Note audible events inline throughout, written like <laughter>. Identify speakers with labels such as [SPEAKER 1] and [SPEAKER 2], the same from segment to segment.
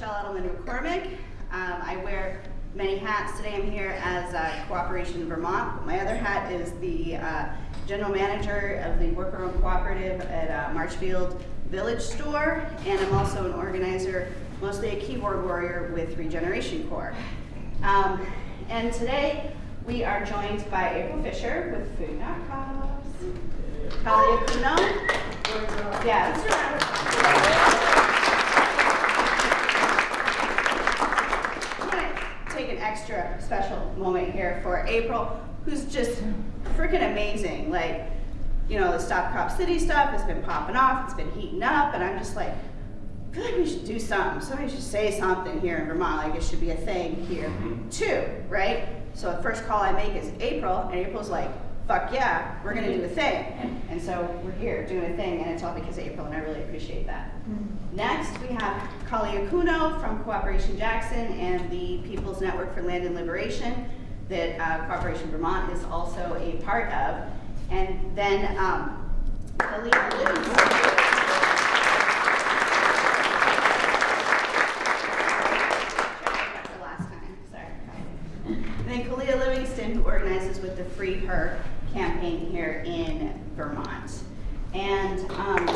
[SPEAKER 1] Michelle Edelman McCormick. Um, I wear many hats. Today I'm here as uh, Cooperation Vermont. My other hat is the uh, general manager of the Worker Owned Cooperative at uh, Marshfield Village Store, and I'm also an organizer, mostly a keyboard warrior with Regeneration Corps. Um, and today we are joined by April Fisher with Food Not Cops. Kali Akuno. Yeah, extra special moment here for April, who's just freaking amazing. Like, you know, the Stop Cop City stuff has been popping off, it's been heating up, and I'm just like, I feel like we should do something. Somebody should say something here in Vermont, like it should be a thing here mm-hmm. too, right? So the first call I make is April, and April's like, fuck yeah, we're gonna do a thing. And so we're here doing a thing, and it's all because of April, and I really appreciate that. Mm-hmm. Next, we have Kali Akuno from Cooperation Jackson and the People's Network for Land and Liberation that uh, Cooperation Vermont is also a part of. And then um, Kalia Livingston. who organizes with the Free Her campaign here in Vermont. And um,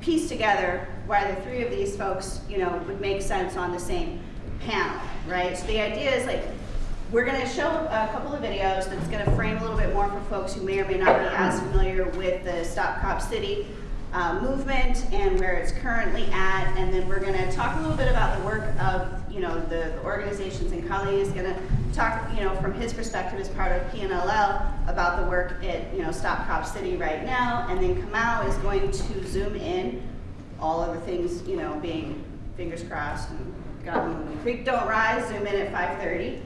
[SPEAKER 1] piece together why the three of these folks, you know, would make sense on the same panel, right? So the idea is like, we're going to show a couple of videos that's going to frame a little bit more for folks who may or may not be as familiar with the Stop Cop City uh, movement and where it's currently at. And then we're going to talk a little bit about the work of, you know, the, the organizations. And Kali is going to talk, you know, from his perspective as part of PNLL about the work at, you know, Stop Cop City right now. And then Kamau is going to zoom in all of the things, you know, being fingers crossed and God willing, creek don't rise, zoom in at 5:30.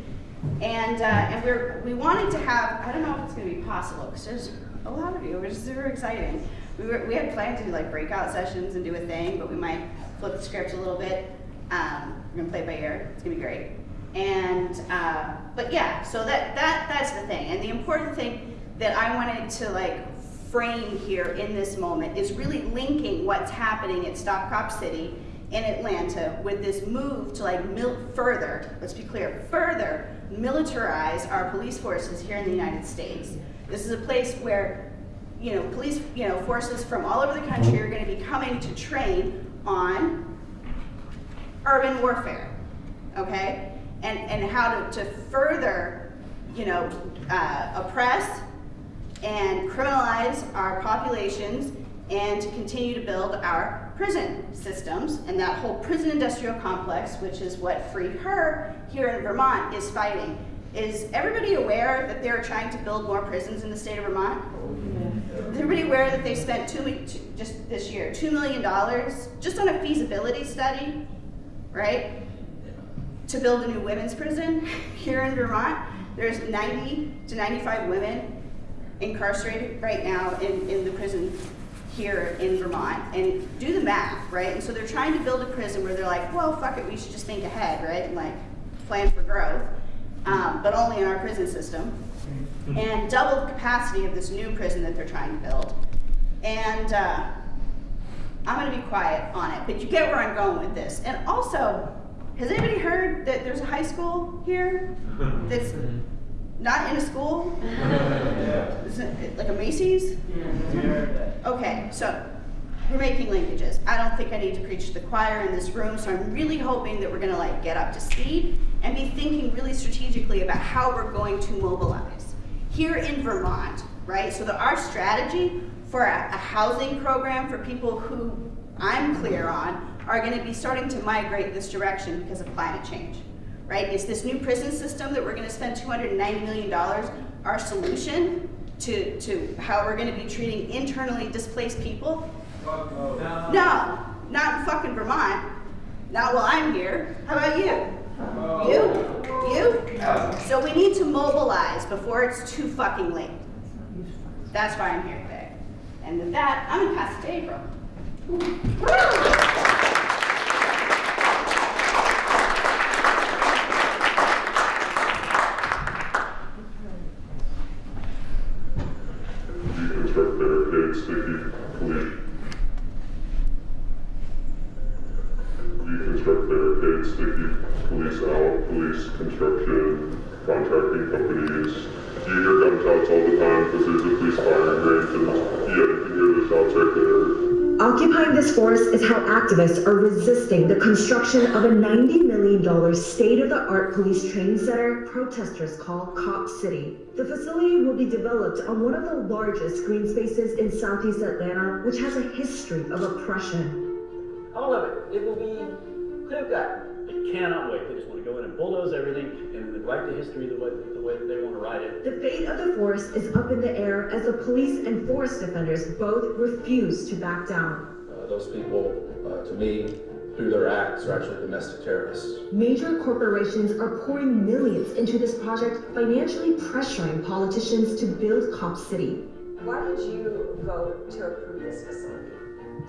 [SPEAKER 1] And, uh, and we're, we wanted to have, I don't know if it's gonna be possible, because there's a lot of you, which is super exciting. We, were, we had planned to do like breakout sessions and do a thing, but we might flip the script a little bit. Um, we're gonna play it by ear, it's gonna be great. And, uh, but yeah, so that, that, that's the thing. And the important thing that I wanted to like frame here in this moment is really linking what's happening at Stop Cop City in Atlanta with this move to like mil further, let's be clear, further militarize our police forces here in the United States. This is a place where, you know, police, you know, forces from all over the country are going to be coming to train on urban warfare, okay? And, and how to, to further, you know, uh, oppress and criminalize our populations and to continue to build our prison systems and that whole prison industrial complex, which is what Free Her here in Vermont is fighting. Is everybody aware that they're trying to build more prisons in the state of Vermont? Is everybody aware that they spent two, just this year, $2 million just on a feasibility study, right? To build a new women's prison here in Vermont. There's 90 to 95 women incarcerated right now in, in the prison here in Vermont and do the math, right? And so they're trying to build a prison where they're like, well, fuck it, we should just think ahead, right? And like plan for growth, um, but only in our prison system. And double the capacity of this new prison that they're trying to build. And uh, I'm gonna be quiet on it, but you get where I'm going with this. And also, has anybody heard that there's a high school here <laughs> that's not in a school? <laughs> Is it like a Macy's? Okay, so we're making linkages. I don't think I need to preach to the choir in this room, so I'm really hoping that we're gonna like get up to speed and be thinking really strategically about how we're going to mobilize. Here in Vermont, right, so that our strategy for a, a housing program for people who I'm clear on are gonna be starting to migrate this direction because of climate change right? Is this new prison system that we're going to spend $290 million our solution to, to how we're going to be treating internally displaced people?
[SPEAKER 2] No.
[SPEAKER 1] No, not in fucking Vermont. Not while I'm here. How about you? You? You? So we need to mobilize before it's too fucking late. That's why I'm here. And with that, I'm going to pass it to April.
[SPEAKER 3] Of a $90 million state-of-the-art police training center protesters call Cop City. The facility will be developed on one of the largest green spaces in southeast Atlanta, which has a history of oppression.
[SPEAKER 4] All of it. It will be clear cut.
[SPEAKER 5] They cannot wait. They just want to go in and bulldoze everything and write the history the way, the way that they want to write it.
[SPEAKER 3] The fate of the forest is up in the air as the police and forest defenders both refuse to back down.
[SPEAKER 6] Uh, those people, uh, to me, through their acts, are actually domestic terrorists.
[SPEAKER 3] Major corporations are pouring millions into this project, financially pressuring politicians to build Cop City.
[SPEAKER 7] Why did you vote to approve this facility?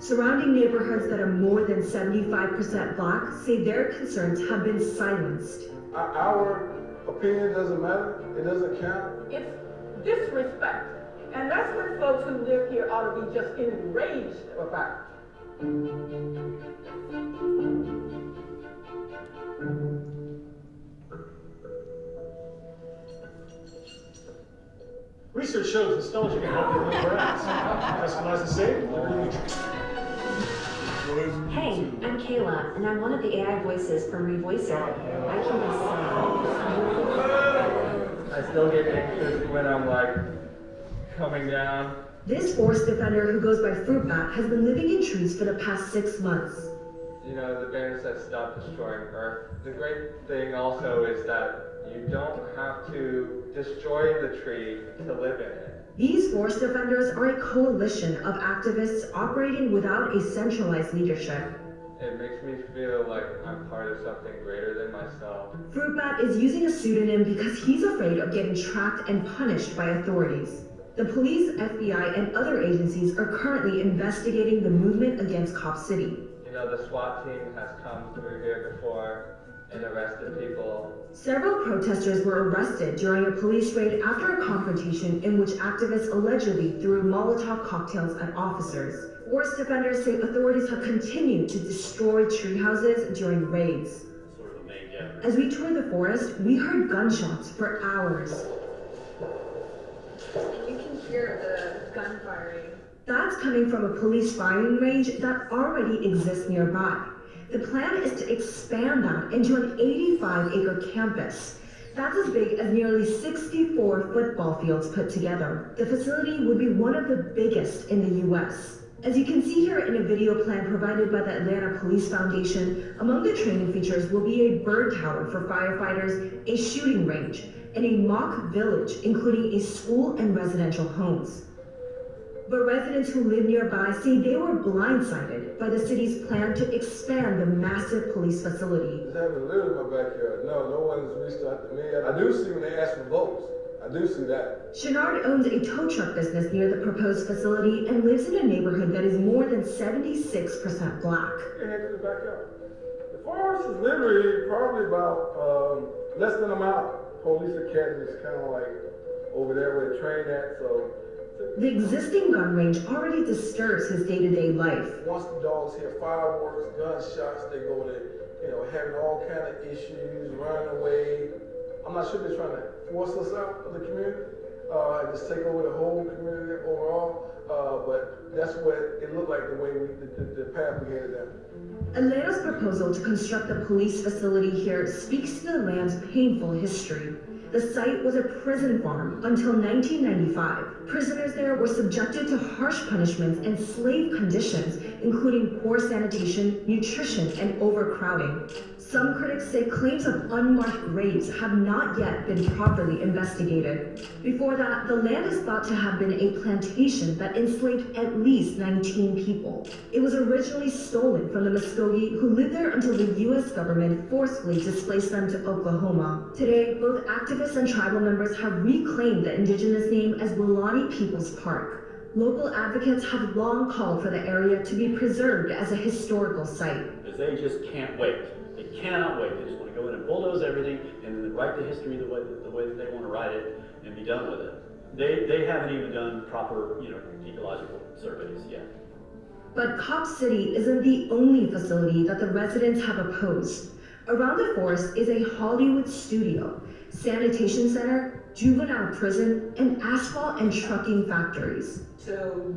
[SPEAKER 3] Surrounding neighborhoods that are more than 75% black say their concerns have been silenced.
[SPEAKER 8] Our, our opinion doesn't matter. It doesn't count.
[SPEAKER 4] It's disrespect. And that's what folks who live here ought to be just enraged about.
[SPEAKER 9] Research shows nostalgia can help you remember brands. Customize and save, deliver you.
[SPEAKER 10] Hey, I'm Kayla, and I'm one of the AI voices from Revoicer. I can be sad.
[SPEAKER 11] I still get anxious when I'm like coming down.
[SPEAKER 3] This forest defender who goes by Fruit Bat has been living in trees for the past six months.
[SPEAKER 11] You know, the banner says stop destroying Earth. The great thing also is that you don't have to destroy the tree to live in it.
[SPEAKER 3] These forest defenders are a coalition of activists operating without a centralized leadership.
[SPEAKER 11] It makes me feel like I'm part of something greater than myself.
[SPEAKER 3] Fruit Bat is using a pseudonym because he's afraid of getting tracked and punished by authorities. The police, FBI, and other agencies are currently investigating the movement against Cop City.
[SPEAKER 11] You know, the SWAT team has come through here before and arrested people.
[SPEAKER 3] Several protesters were arrested during a police raid after a confrontation in which activists allegedly threw Molotov cocktails at officers. Forest defenders say authorities have continued to destroy tree houses during raids.
[SPEAKER 5] Sort of the main.
[SPEAKER 3] As we toured the forest, we heard gunshots for hours.
[SPEAKER 7] And you can hear the gun firing.
[SPEAKER 3] That's coming from a police firing range that already exists nearby. The plan is to expand that into an 85 acre campus. That's as big as nearly 64 football fields put together. The facility would be one of the biggest in the US. As you can see here in a video plan provided by the Atlanta Police Foundation, among the training features will be a burn tower for firefighters, a shooting range, and a mock village, including a school and residential homes. But residents who live nearby say they were blindsided by the city's plan to expand the massive police facility.
[SPEAKER 8] It's happening literally in my backyard. No, no one's reached out to me. I do see when they ask for votes. I do see that.
[SPEAKER 3] Chenard owns a tow truck business near the proposed facility and lives in a neighborhood that is more than 76% black.
[SPEAKER 8] Get head to the backyard. The forest is literally probably about um, less than a mile. Police academy is kind of like over there where the train at. So
[SPEAKER 3] The existing gun range already disturbs his day-to-day life.
[SPEAKER 8] once the dogs hear fireworks, gunshots, they go to, you know, having all kind of issues, running away. I'm not sure they're trying to force us out of the community, uh, just take over the whole community overall. Uh, but that's what it looked like the way we, the, the, the path we headed down.
[SPEAKER 3] Atlanta's proposal to construct a police facility here speaks to the land's painful history. The site was a prison farm until 1995. Prisoners there were subjected to harsh punishments and slave conditions, including poor sanitation, nutrition, and overcrowding. Some critics say claims of unmarked graves have not yet been properly investigated. Before that, the land is thought to have been a plantation that enslaved at least 19 people. It was originally stolen from the Muscogee, who lived there until the U.S. government forcefully displaced them to Oklahoma. Today, both activists and tribal members have reclaimed the indigenous name as Weelaunee Peoples Park. Local advocates have long called for the area to be preserved as a historical site.
[SPEAKER 5] They just can't wait. They cannot wait. They just want to go in and bulldoze everything and write the history the way, the way that they want to write it and be done with it. They, they haven't even done proper, you know, ecological surveys yet.
[SPEAKER 3] But Cop City isn't the only facility that the residents have opposed. Around the forest is a Hollywood studio, sanitation center, juvenile prison, and asphalt and trucking factories.
[SPEAKER 4] So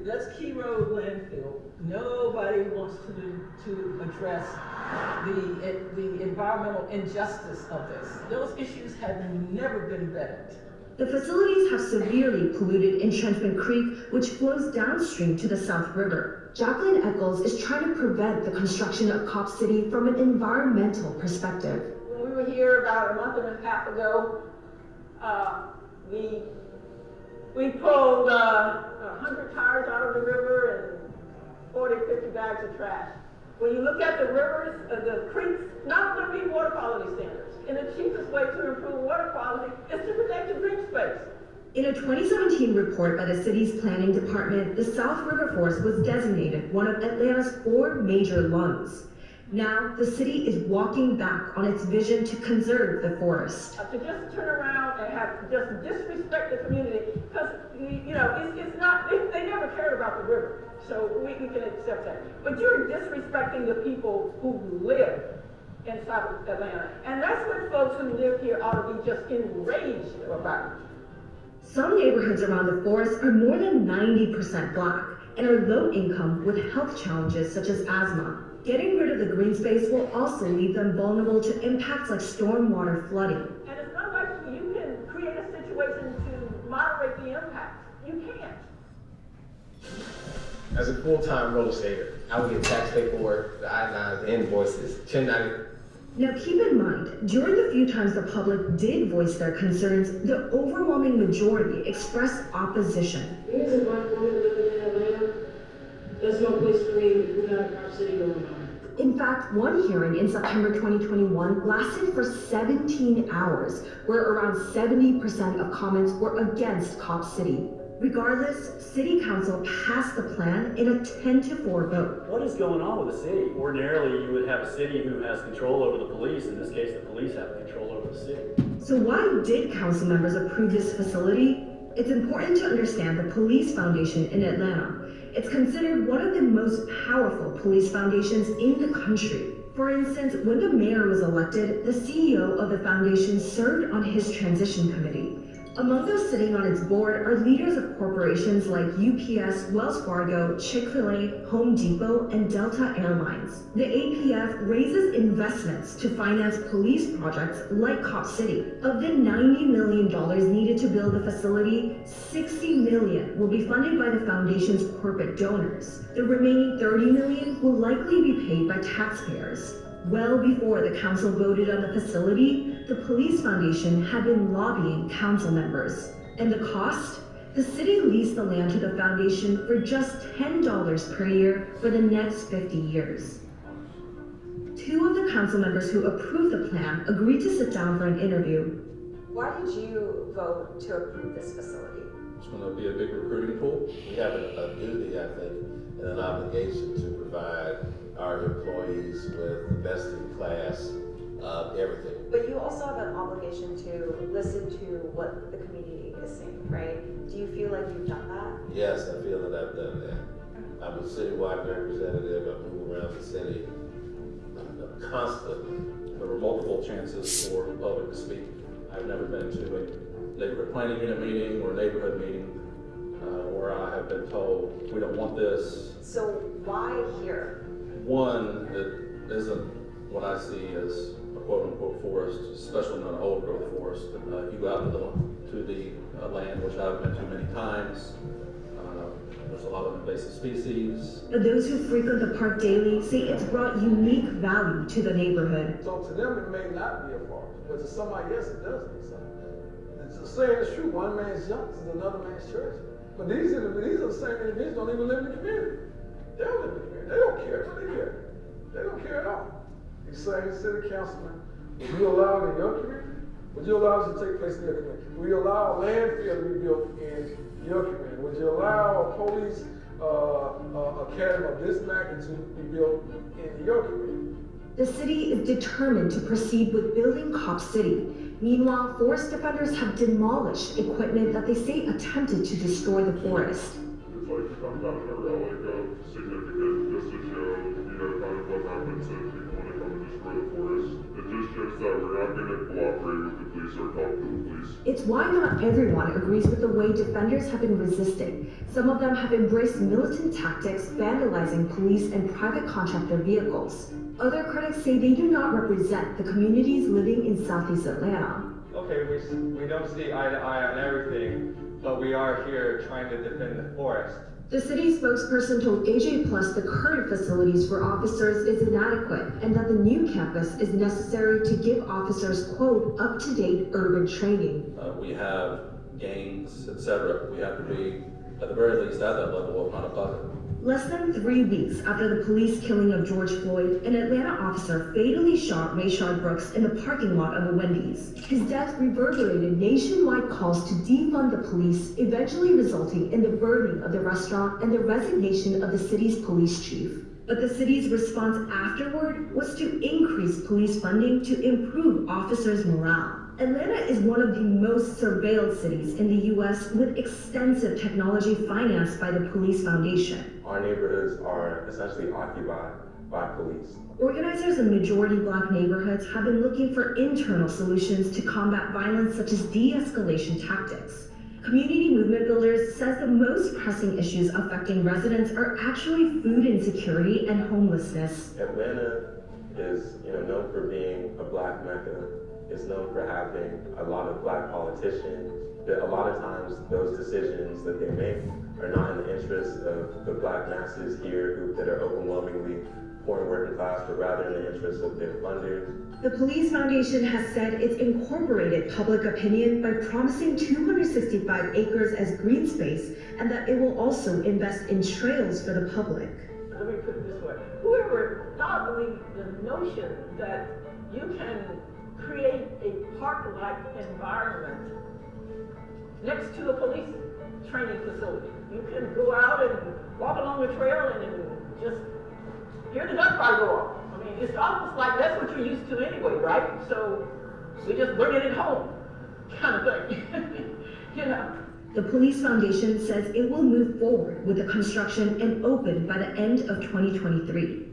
[SPEAKER 4] that's Key Road landfill. Nobody wants to, to address the, the environmental injustice of this. Those issues have never been vetted.
[SPEAKER 3] The facilities have severely polluted Intrenchment Creek, which flows downstream to the South River. Jacqueline Echols is trying to prevent the construction of Cop City from an environmental perspective.
[SPEAKER 4] When we were here about a month and a half ago, uh, we, we pulled, uh, a hundred tires out of the river and 40, 50 bags of trash. When you look at the rivers, uh, the creeks, not going to meet water quality standards. And the cheapest way to improve water quality is to protect the green space.
[SPEAKER 3] In a 2017 report by the city's planning department, the South River Forest was designated one of Atlanta's four major lungs. Now, the city is walking back on its vision to conserve the forest.
[SPEAKER 4] Uh, to just turn around and have just disrespect the community, because you know it's, it's not they, they never cared about the river, so we, we can accept that. But you're disrespecting the people who live in South Atlanta, and that's what folks who live here ought to be just enraged about.
[SPEAKER 3] Some neighborhoods around the forest are more than 90% black and are low income with health challenges such as asthma. Getting rid of the green space will also leave them vulnerable to impacts like stormwater flooding.
[SPEAKER 4] And it's not like you can create a situation to moderate the impact. You can't.
[SPEAKER 6] As a full-time real estater, I would get tax paperwork, the I-9s, the invoices, 1090.
[SPEAKER 3] Now keep in mind, during the few times the public did voice their concerns, the overwhelming majority expressed opposition.
[SPEAKER 12] Me as a black woman living in Atlanta, there's no place for me. We got a Cop City going on.
[SPEAKER 3] In fact, one hearing in September 2021 lasted for 17 hours, where around 70% of comments were against Cop City. Regardless, City Council passed the plan in a 10 to 4 vote.
[SPEAKER 5] What is going on with the city? Ordinarily, you would have a city who has control over the police. In this case, the police have control over the city.
[SPEAKER 3] So why did council members approve this facility? It's important to understand the Police Foundation in Atlanta. It's considered one of the most powerful police foundations in the country. For instance, when the mayor was elected, the CEO of the foundation served on his transition committee. Among those sitting on its board are leaders of corporations like UPS, Wells Fargo, Chick-fil-A, Home Depot, and Delta Airlines. The APF raises investments to finance police projects like Cop City. Of the $90 million needed to build the facility, 60 million will be funded by the foundation's corporate donors. The remaining 30 million will likely be paid by taxpayers. Well before the council voted on the facility, the Police Foundation had been lobbying council members. And the cost? The city leased the land to the foundation for just $10 per year for the next 50 years. Two of the council members who approved the plan agreed to sit down for an interview.
[SPEAKER 7] Why did you vote to approve this facility?
[SPEAKER 6] It's gonna be a big recruiting pool. We have a, a duty, I think, and an obligation to provide our employees with the best in class of everything.
[SPEAKER 7] But you also have an obligation to listen to what the community is saying, right? Do you feel like you've done that?
[SPEAKER 6] Yes, I feel that I've done that. I'm a citywide representative, I move around the city uh, constantly.
[SPEAKER 13] There were multiple chances for the public to speak. I've never been to a neighborhood planning unit meeting or neighborhood meeting uh, where I have been told, we don't want this.
[SPEAKER 7] So why here?
[SPEAKER 13] One, that isn't what I see as a quote-unquote forest, especially not an old growth forest. Uh, if you go out to the, to the uh, land, which I've been to many times, uh, there's a lot of invasive species.
[SPEAKER 3] But those who frequent the park daily say it's brought unique value to the neighborhood.
[SPEAKER 8] So to them, it may not be a forest, but to somebody else, it does mean something. It's the saying is true, one man's junk is another man's church. But these are, the, these are the same individuals don't even live in the community. They don't live in the. They don't care. What they care? They don't care at all. These same city councilmen, would you allow it in your community? Would you allow this to take place in your community? Would you allow a landfill to be built in your community? Would you allow a police uh, uh, academy of this magnitude to be built in your community?
[SPEAKER 3] The city is determined to proceed with building Cop City. Meanwhile, forest defenders have demolished equipment that they say attempted to destroy the forest.
[SPEAKER 2] It's like to come down to a relic of significant, It just shows that we're not going to cooperate with the police or talk to the police.
[SPEAKER 3] It's why not everyone agrees with the way defenders have been resisting. Some of them have embraced militant tactics, vandalizing police and private contractor vehicles. Other critics say they do not represent the communities living in Southeast Atlanta.
[SPEAKER 11] Okay, we, we don't see eye to eye on everything, but we are here trying to defend the forest.
[SPEAKER 3] The city spokesperson told AJ Plus the current facilities for officers is inadequate and that the new campus is necessary to give officers, quote, up-to-date urban training.
[SPEAKER 13] Uh, we have gangs, etc. We have to be, at the very least, at that level, if not above it.
[SPEAKER 3] Less than three weeks after the police killing of George Floyd, an Atlanta officer fatally shot Rayshard Brooks in the parking lot of a Wendy's. His death reverberated nationwide calls to defund the police, eventually resulting in the burning of the restaurant and the resignation of the city's police chief. But the city's response afterward was to increase police funding to improve officers' morale. Atlanta is one of the most surveilled cities in the U.S. with extensive technology financed by the Police Foundation.
[SPEAKER 14] Our neighborhoods are essentially occupied by police.
[SPEAKER 3] Organizers in majority black neighborhoods have been looking for internal solutions to combat violence such as de-escalation tactics. Community movement builders says the most pressing issues affecting residents are actually food insecurity and homelessness.
[SPEAKER 14] Atlanta is, you know, known for being a black mecca. It's known for having a lot of black politicians. That a lot of times those decisions that they make are not in the interest of the black masses here who, that are overwhelmingly poor and working class, but rather in the interest of their funders.
[SPEAKER 3] The Police Foundation has said it's incorporated public opinion by promising 265 acres as green space and that it will also invest in trails for the public.
[SPEAKER 4] Let me put it this way. Whoever thought of the, the notion that you can create a park-like environment next to the police training facility. You can go out and walk along the trail and, just hear the gunfire go off. I mean, it's almost like that's what you're used to anyway, right? So we just bring it at home, kind of thing. <laughs> you know.
[SPEAKER 3] The Police Foundation says it will move forward with the construction and open by the end of 2023.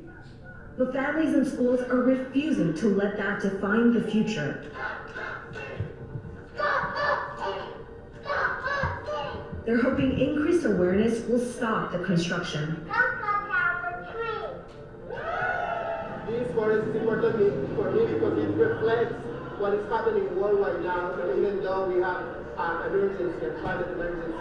[SPEAKER 3] But families and schools are refusing to let that define the future. They're hoping increased awareness will stop the construction.
[SPEAKER 15] This forest is important for me because it reflects what is happening worldwide now. And even though we have an emergency, a climate emergency,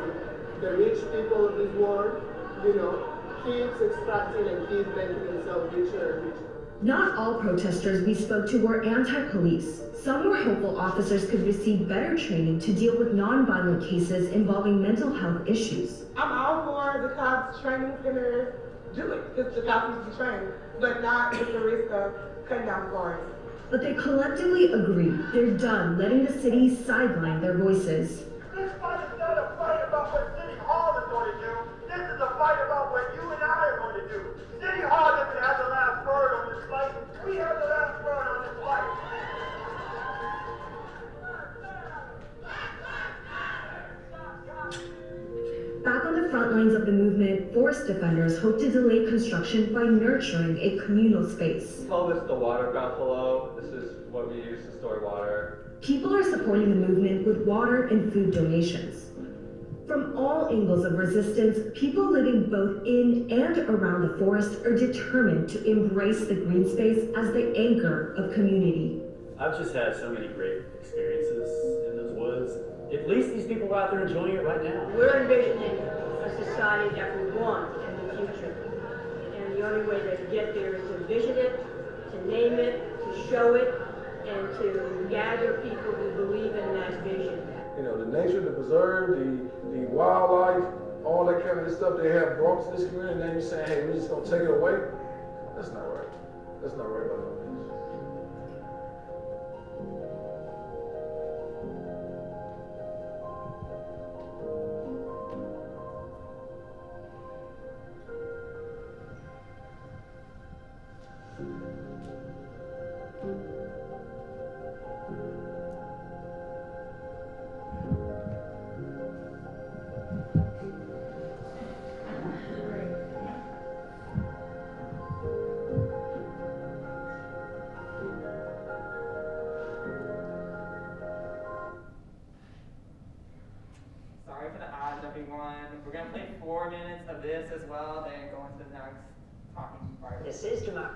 [SPEAKER 15] the rich people of this world, you know, keeps extracting and keep making themselves richer and richer.
[SPEAKER 3] Not all protesters we spoke to were anti-police. Some were hopeful officers could receive better training to deal with non-violent cases involving mental health issues.
[SPEAKER 15] I'm all for the cops training gonna do it, because the cops need to be trained, but not with the risk of cutting down forests.
[SPEAKER 3] But they collectively agree they're done letting the city sideline their voices.
[SPEAKER 16] This fight is not a fight about what City Hall is going to do. This is a fight about
[SPEAKER 3] front lines of the movement, forest defenders hope to delay construction by nurturing a communal space.
[SPEAKER 11] We call this the water buffalo. This is what we use to store water.
[SPEAKER 3] People are supporting the movement with water and food donations. From all angles of resistance, people living both in and around the forest are determined to embrace the green space as the anchor of community.
[SPEAKER 5] I've just had so many great experiences in those woods. At least these people are out there enjoying it right now.
[SPEAKER 12] We're envisioning a society that we want in the future. And the only way to get there is to vision it, to name it, to show it, and to gather people who believe in that vision.
[SPEAKER 8] You know, the nature, the preserve, the, the wildlife, all that kind of stuff they have brought to this community, and then you're saying, hey, we're just gonna take it away? That's not right. That's not right by no means.
[SPEAKER 11] to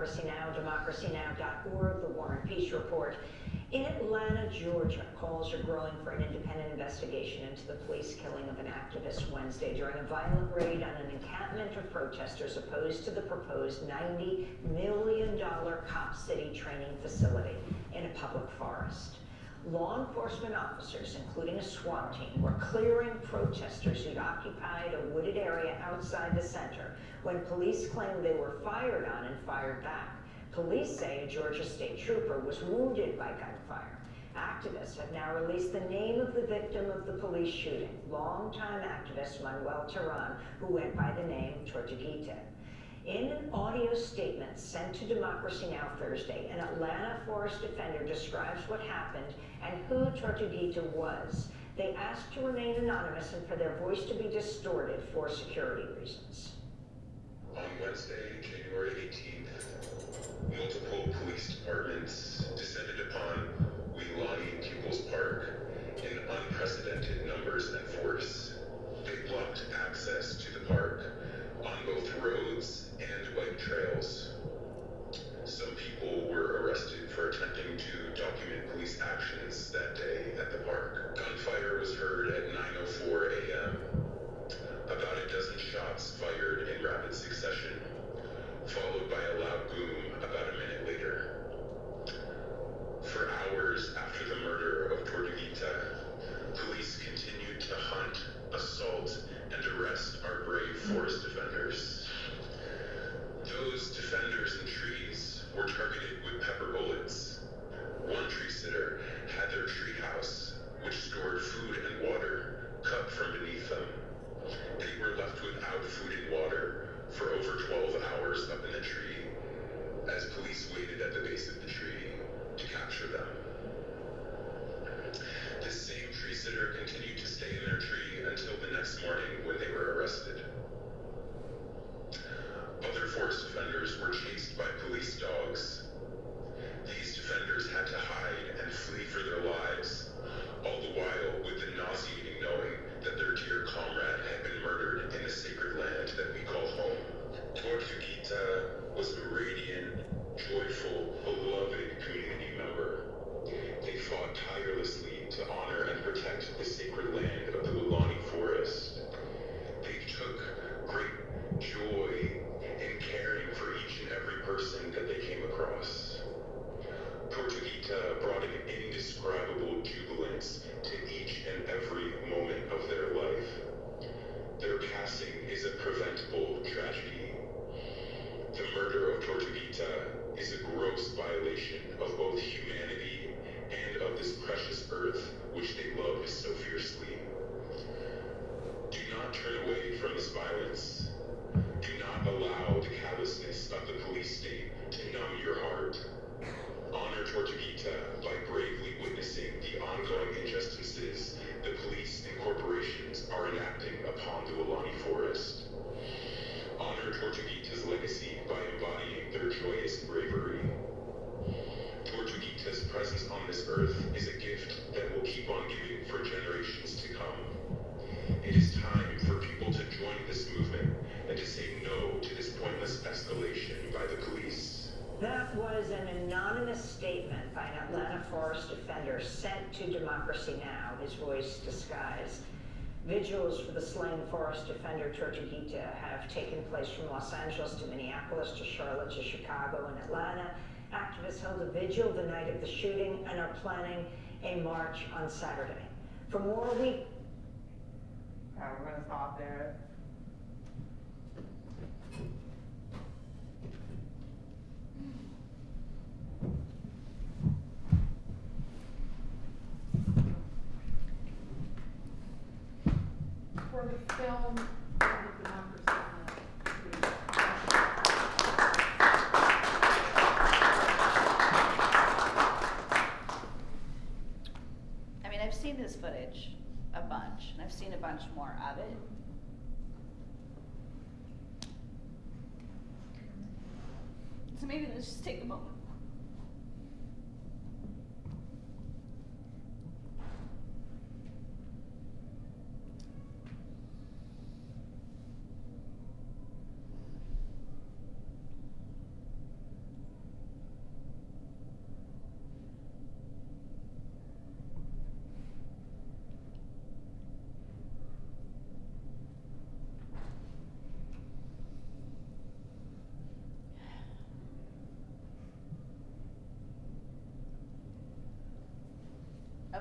[SPEAKER 17] Democracy Now!, democracynow.org, the War and Peace Report. In Atlanta, Georgia, calls are growing for an independent investigation into the police killing of an activist Wednesday during a violent raid on an encampment of protesters opposed to the proposed $90 million Cop City training facility in a public forest. Law enforcement officers, including a SWAT team, were clearing protesters who'd occupied a wooded area outside the center when police claimed they were fired on and fired back. Police say a Georgia state trooper was wounded by gunfire. Activists have now released the name of the victim of the police shooting, longtime activist Manuel Terán, who went by the name Tortuguita. In an audio statement sent to Democracy Now! Thursday, an Atlanta forest defender describes what happened and who Tortuguita was. They asked to remain anonymous and for their voice to be distorted for security reasons.
[SPEAKER 18] On Wednesday, January 18th, multiple police departments descended upon Weelaunee People's Park in unprecedented numbers and force. They blocked access to the park on both roads bike trails. Some people were arrested for attempting to document police actions that day at the park. Gunfire was heard at 9:04 a.m. About a dozen shots fired in rapid succession, followed by a loud boom about a minute later. For hours after the murder of Tortuguita, police continued to hunt, assault, and arrest our brave forest defenders. Those defenders in trees were targeted with pepper bullets. One tree sitter had their tree house, which stored food and water, cut from beneath them. They were left without food and water for over 12 hours up in the tree as police waited at the base of the tree to capture them. This same tree sitter continued to stay in their tree until the next morning when they were arrested. Other forest defenders were chased by police dogs. These defenders had to hide and flee for their lives, all the while with the nauseating knowing that their dear comrade had been murdered in the sacred land that we call home. Tortuguita was a radiant, joyful, beloved community member. They fought tirelessly to honor and protect the sacred land of the Weelaunee Forest. They took great joy caring for each and every person that they came across. Tortuguita brought an indescribable jubilance to each and every moment of their life. Their passing is a preventable tragedy. The murder of Tortuguita is a gross violation of both humanity and of this precious earth which they loved so fiercely. Do not turn away from this violence. Do not allow the callousness of the police state to numb your heart. Honor Tortuguita by bravely witnessing the ongoing injustices the police and corporations are enacting upon the Weelaunee Forest. Honor Tortuguita's legacy by embodying their joyous bravery. Tortuguita's presence on this earth is a gift that will keep on giving for generations to come. It is time for people to join this movement and to say no to this pointless escalation by the police.
[SPEAKER 17] That was an anonymous statement by an Atlanta forest defender sent to Democracy Now!, his voice disguised. Vigils for the slain forest defender Tortuguita have taken place from Los Angeles to Minneapolis to Charlotte to Chicago and Atlanta. Activists held a vigil the night of the shooting and are planning a march on Saturday. For more, we
[SPEAKER 11] Okay, we're gonna stop there.
[SPEAKER 19] For the film, of Democracy
[SPEAKER 1] I mean, I've seen this footage a bunch, and I've seen a bunch more of it. So maybe let's just take a moment.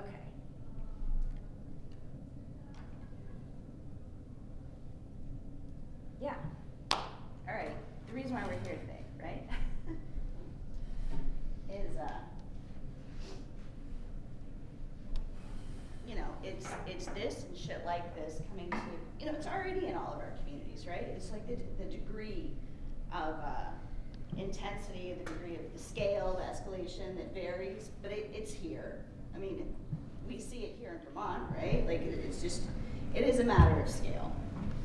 [SPEAKER 1] Okay. Yeah. All right. The reason why we're here today, right, <laughs> is uh, you know, it's it's this and shit like this coming to you know, it's already in all of our communities, right? It's like the the degree of uh, intensity, the degree of the scale, the escalation that varies, but it, it's here. I mean, here in Vermont, right? Like, it's just, it is a matter of scale.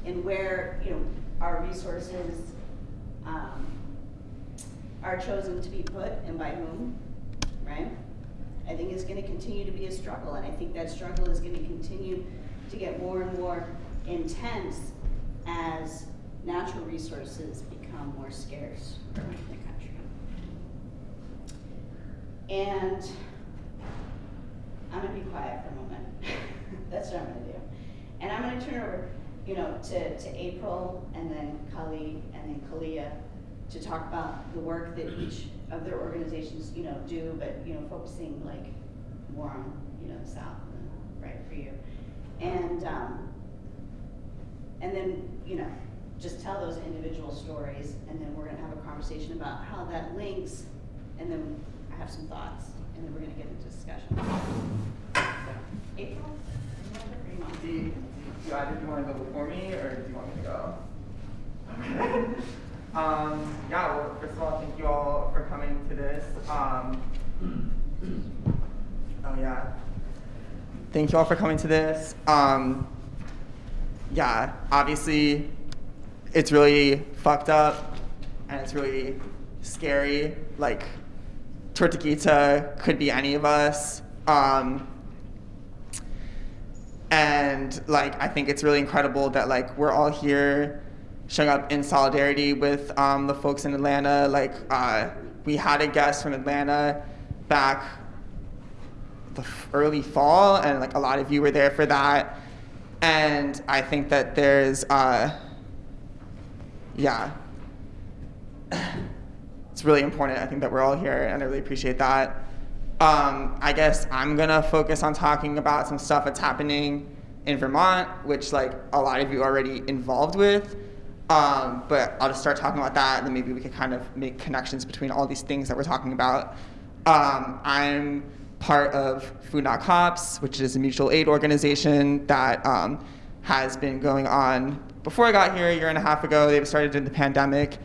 [SPEAKER 1] And where, you know, our resources, um, are chosen to be put and by whom, right? I think is gonna continue to be a struggle, and I think that struggle is gonna continue to get more and more intense as natural resources become more scarce around the country. And I'm gonna be quiet for a moment. <laughs> That's what I'm gonna do. And I'm gonna turn over, you know, to, to April and then Kali and then Kalia to talk about the work that each of their organizations, you know, do, but, you know, focusing like more on, you know, the South, right for you. And, um, and then, you know, just tell those individual stories, and then we're gonna have a conversation about how that links, and then I have some thoughts, and then we're gonna get into discussion. April?
[SPEAKER 20] Do you, do either you want to go before me, or do you want me to go? Okay. <laughs> um, yeah, well, first of all, thank you all for coming to this. Um, oh, yeah. Thank you all for coming to this. Um, yeah, obviously, it's really fucked up, and it's really scary. Like, Tortuguita could be any of us. Um, and like I think it's really incredible that like we're all here showing up in solidarity with um, the folks in Atlanta. Like uh, we had a guest from Atlanta back the early fall, and like a lot of you were there for that. And I think that there's, uh, yeah, it's really important. I think that we're all here, and I really appreciate that. Um, I guess I'm gonna focus on talking about some stuff that's happening in Vermont, which like a lot of you are already involved with. Um, but I'll just start talking about that, and then maybe we can kind of make connections between all these things that we're talking about. Um, I'm part of Food Not Cops, which is a mutual aid organization that um, has been going on before I got here a year and a half ago. They've started in the pandemic,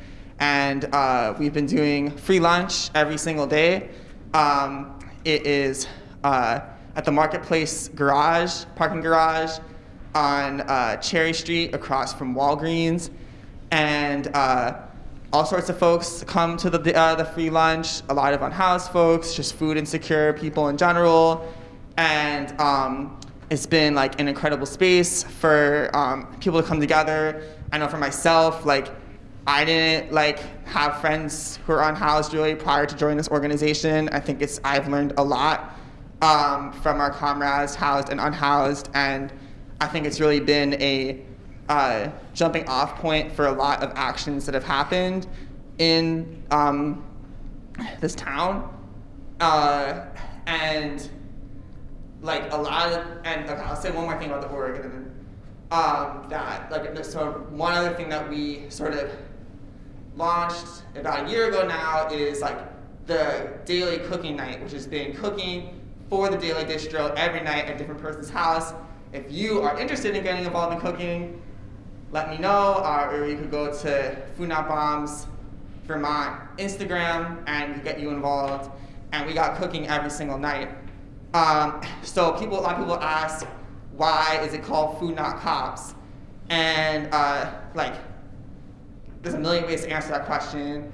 [SPEAKER 20] and uh, we've been doing free lunch every single day. Um, it is uh, at the Marketplace Garage, parking garage on uh, Cherry Street across from Walgreens. And uh, all sorts of folks come to the, uh, the free lunch, a lot of unhoused folks, just food insecure people in general. And um, it's been like an incredible space for um, people to come together. I know for myself, like I didn't like have friends who are unhoused really prior to joining this organization. I think it's I've learned a lot um, from our comrades, housed and unhoused, and I think it's really been a uh, jumping off point for a lot of actions that have happened in um, this town, uh, and like a lot of and okay, I'll say one more thing about the org and then um, that like so one other thing that we sort of launched about a year ago now is like the daily cooking night, which has been cooking for the daily distro every night at a different person's house. If you are interested in getting involved in cooking, let me know, uh, or you could go to Food Not Bombs Vermont Instagram and we get you involved. And we got cooking every single night. Um, so people, a lot of people ask, why is it called Food Not Cops? And uh, like, there's a million ways to answer that question.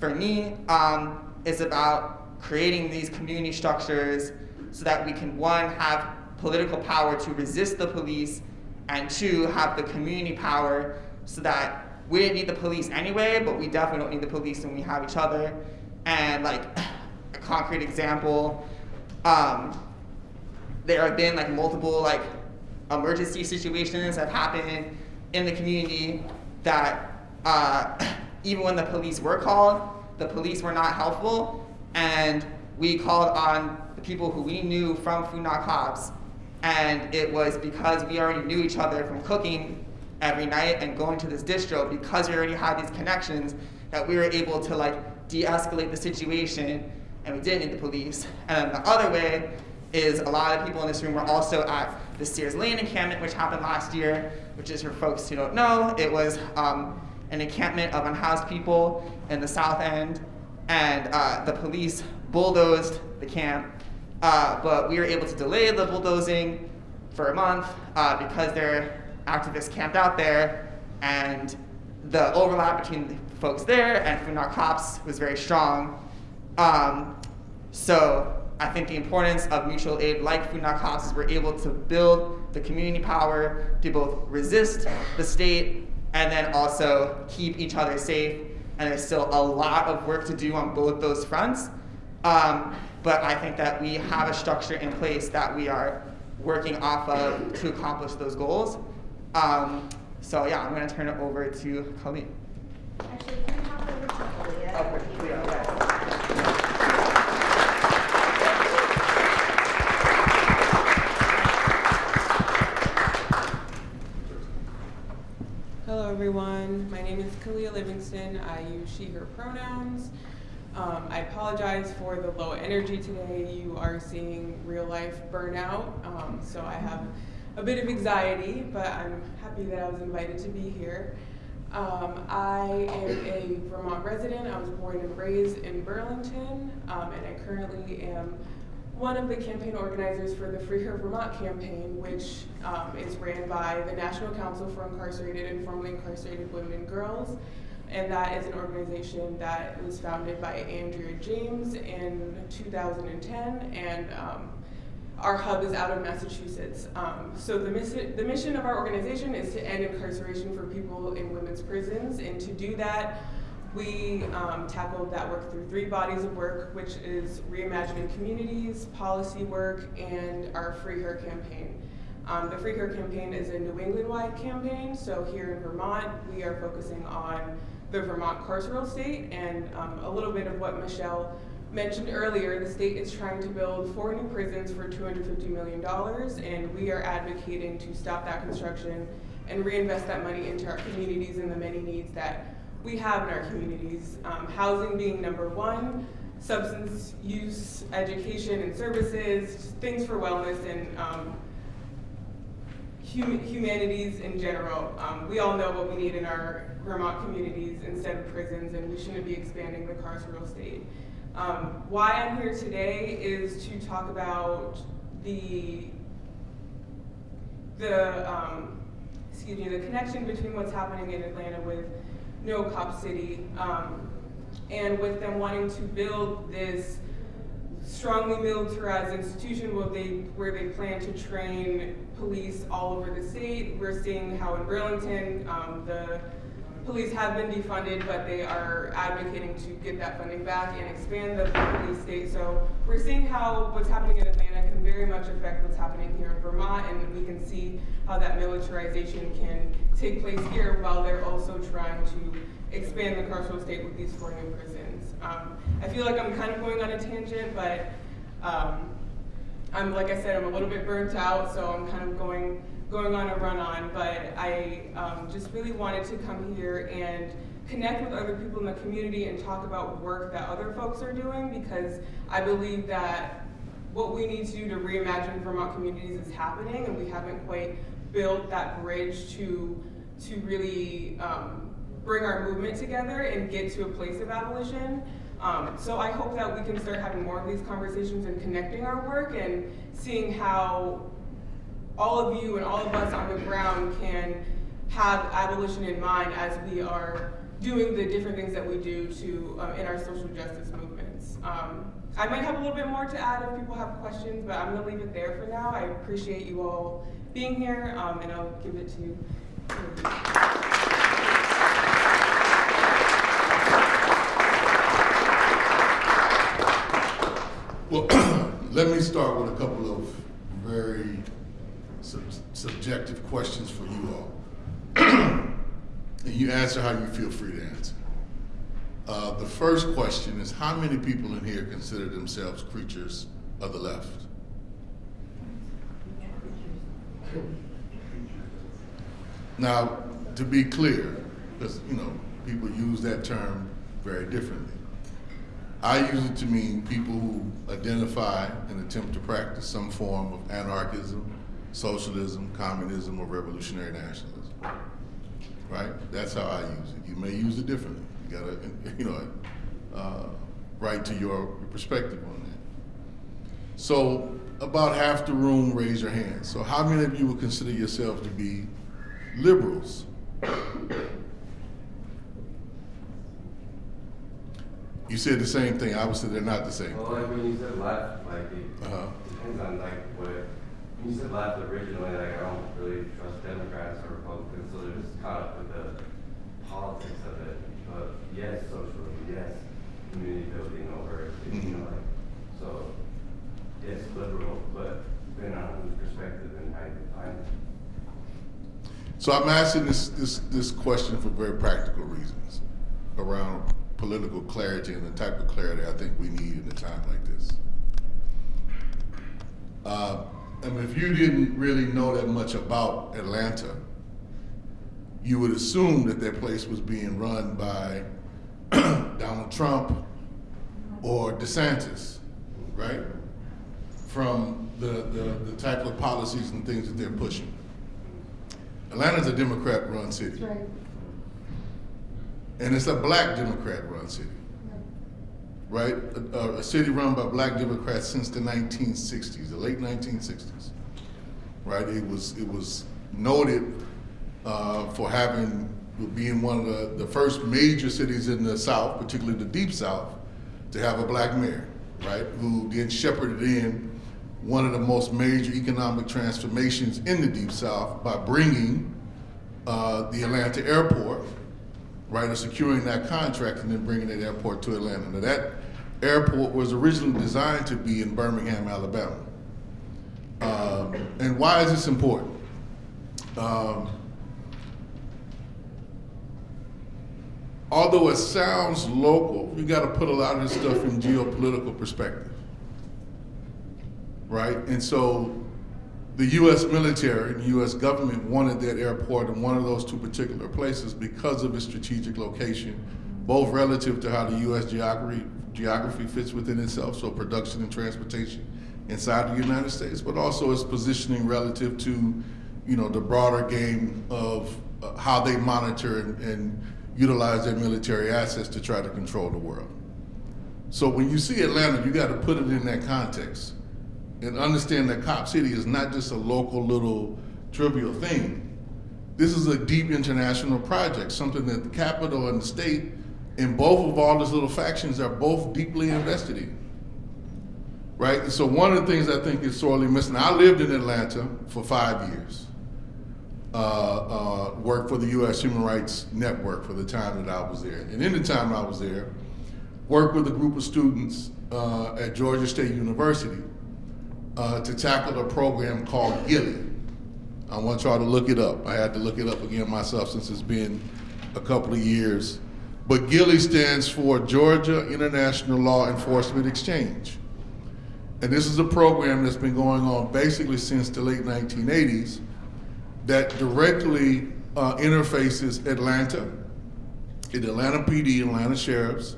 [SPEAKER 20] For me, um, it's about creating these community structures so that we can, one, have political power to resist the police, and two, have the community power so that we didn't need the police anyway, but we definitely don't need the police when we have each other. And like <sighs> a concrete example, um, there have been like multiple like emergency situations that have happened in the community that uh, <coughs> even when the police were called, the police were not helpful, and we called on the people who we knew from Food Not Cops, and it was because we already knew each other from cooking every night and going to this distro because we already had these connections that we were able to like de-escalate the situation and we didn't need the police. And the other way is a lot of people in this room were also at the Sears Lane encampment, which happened last year, which is for folks who don't know, it was um, an encampment of unhoused people in the South End, and uh, the police bulldozed the camp, uh, but we were able to delay the bulldozing for a month uh, because their activists camped out there, and the overlap between the folks there and Food Not cops was very strong. Um, so I think the importance of mutual aid like Food Not cops is we're able to build the community power to both resist the state and then also keep each other safe. And there's still a lot of work to do on both those fronts. Um, but I think that we have a structure in place that we are working off of to accomplish those goals. Um, so yeah, I'm gonna turn it over to Colleen.
[SPEAKER 1] Actually, can we hop over to Leah?
[SPEAKER 21] Hello, everyone. My name is Kalia Livingston. I use she, her pronouns. Um, I apologize for the low energy today. You are seeing real life burnout, um, so I have a bit of anxiety, but I'm happy that I was invited to be here. Um, I am a Vermont resident. I was born and raised in Burlington, um, and I currently am one of the campaign organizers for the Free Her Vermont campaign, which um, is ran by the National Council for Incarcerated and Formerly Incarcerated Women and Girls. And that is an organization that was founded by Andrea James in 2010, and um, our hub is out of Massachusetts. Um, so the, the mission of our organization is to end incarceration for people in women's prisons, and to do that, we um, tackled that work through three bodies of work, which is reimagining communities, policy work, and our Free Her campaign. Um, the Free Her campaign is a New England-wide campaign, so here in Vermont, we are focusing on the Vermont carceral state, and um, a little bit of what Michelle mentioned earlier, the state is trying to build four new prisons for $250 million, and we are advocating to stop that construction and reinvest that money into our communities and the many needs that we have in our communities. Um, housing being number one, substance use, education and services, things for wellness and um, hum humanities in general. Um, we all know what we need in our Vermont communities instead of prisons, and we shouldn't be expanding the carceral state. Um, why I'm here today is to talk about the the um, excuse me the connection between what's happening in Atlanta with No Cop City um, and with them wanting to build this strongly militarized institution where they where they plan to train police all over the state. We're seeing how in Burlington um, the police have been defunded, but they are advocating to get that funding back and expand the police state. So we're seeing how what's happening in Atlanta can very much affect what's happening here in Vermont, and we can see how that militarization can take place here while they're also trying to expand the carceral state with these four new prisons. Um, I feel like I'm kind of going on a tangent, but um, I'm like I said, I'm a little bit burnt out, so I'm kind of going going on a run on, but I um, just really wanted to come here and connect with other people in the community and talk about work that other folks are doing because I believe that what we need to do to reimagine Vermont communities is happening and we haven't quite built that bridge to, to really um, bring our movement together and get to a place of abolition. Um, so I hope that we can start having more of these conversations and connecting our work and seeing how all of you and all of us on the ground can have abolition in mind as we are doing the different things that we do to um, in our social justice movements. Um, I might have a little bit more to add if people have questions, but I'm going to leave it there for now. I appreciate you all being here, um, and I'll give it to you.
[SPEAKER 22] Well, <clears throat> let me start with a couple of very subjective questions for you all. <clears throat> and you answer how you feel free to answer. Uh, the first question is how many people in here consider themselves creatures of the left? Now, to be clear, because you know people use that term very differently. I use it to mean people who identify and attempt to practice some form of anarchism, socialism, communism, or revolutionary nationalism. Right? That's how I use it. You may use it differently. You gotta, <laughs> you know, uh, right to your perspective on that. So about half the room raise your hand. So how many of you would consider yourselves to be liberals? You said the same thing. Obviously, they're not the same.
[SPEAKER 23] Well, like when you said left, like it
[SPEAKER 22] Uh-huh.
[SPEAKER 23] depends on like what. You said left originally, like I don't really trust Democrats or Republicans, so they're just caught up with the politics of it. But yes, socialism, yes, community building over, you know, like so. Yes, liberal, but depending on whose perspective and how you define it.
[SPEAKER 22] So I'm asking this, this, this question for very practical reasons around political clarity and the type of clarity I think we need in a time like this. Uh, I mean, if you didn't really know that much about Atlanta, you would assume that that place was being run by <clears throat> Donald Trump or DeSantis, right? From the, the, the type of policies and things that they're pushing. Atlanta's a Democrat-run city.
[SPEAKER 19] Right.
[SPEAKER 22] And it's a black Democrat-run city. Right? A, a city run by black Democrats since the 1960s, the late 1960s. Right? It was it was noted uh, for having being one of the, the first major cities in the South, particularly the Deep South, to have a black mayor, right? Who then shepherded in one of the most major economic transformations in the Deep South by bringing uh, the Atlanta airport, right, or securing that contract and then bringing that airport to Atlanta. Now that airport was originally designed to be in Birmingham, Alabama. Um, and why is this important? Um, although it sounds local, you got to put a lot of this stuff in geopolitical perspective right? And so the U.S. military and the U.S. government wanted that airport in one of those two particular places because of its strategic location, both relative to how the U.S. geography, geography fits within itself, so production and transportation inside the United States, but also its positioning relative to, you know, the broader game of uh, how they monitor and, and utilize their military assets to try to control the world. So when you see Atlanta, you got to put it in that context and understand that Cop City is not just a local little trivial thing. This is a deep international project, something that the capital and the state and both of all these little factions are both deeply invested in. Right? And so one of the things I think is sorely missing, I lived in Atlanta for five years. Uh, uh, worked for the U.S. Human Rights Network for the time that I was there. And in the time I was there, worked with a group of students uh, at Georgia State University uh, to tackle a program called GILEE. I want y'all to look it up. I had to look it up again myself since it's been a couple of years. But GILEE stands for Georgia International Law Enforcement Exchange. And this is a program that's been going on basically since the late 1980s that directly uh, interfaces Atlanta, the Atlanta PD, Atlanta sheriffs,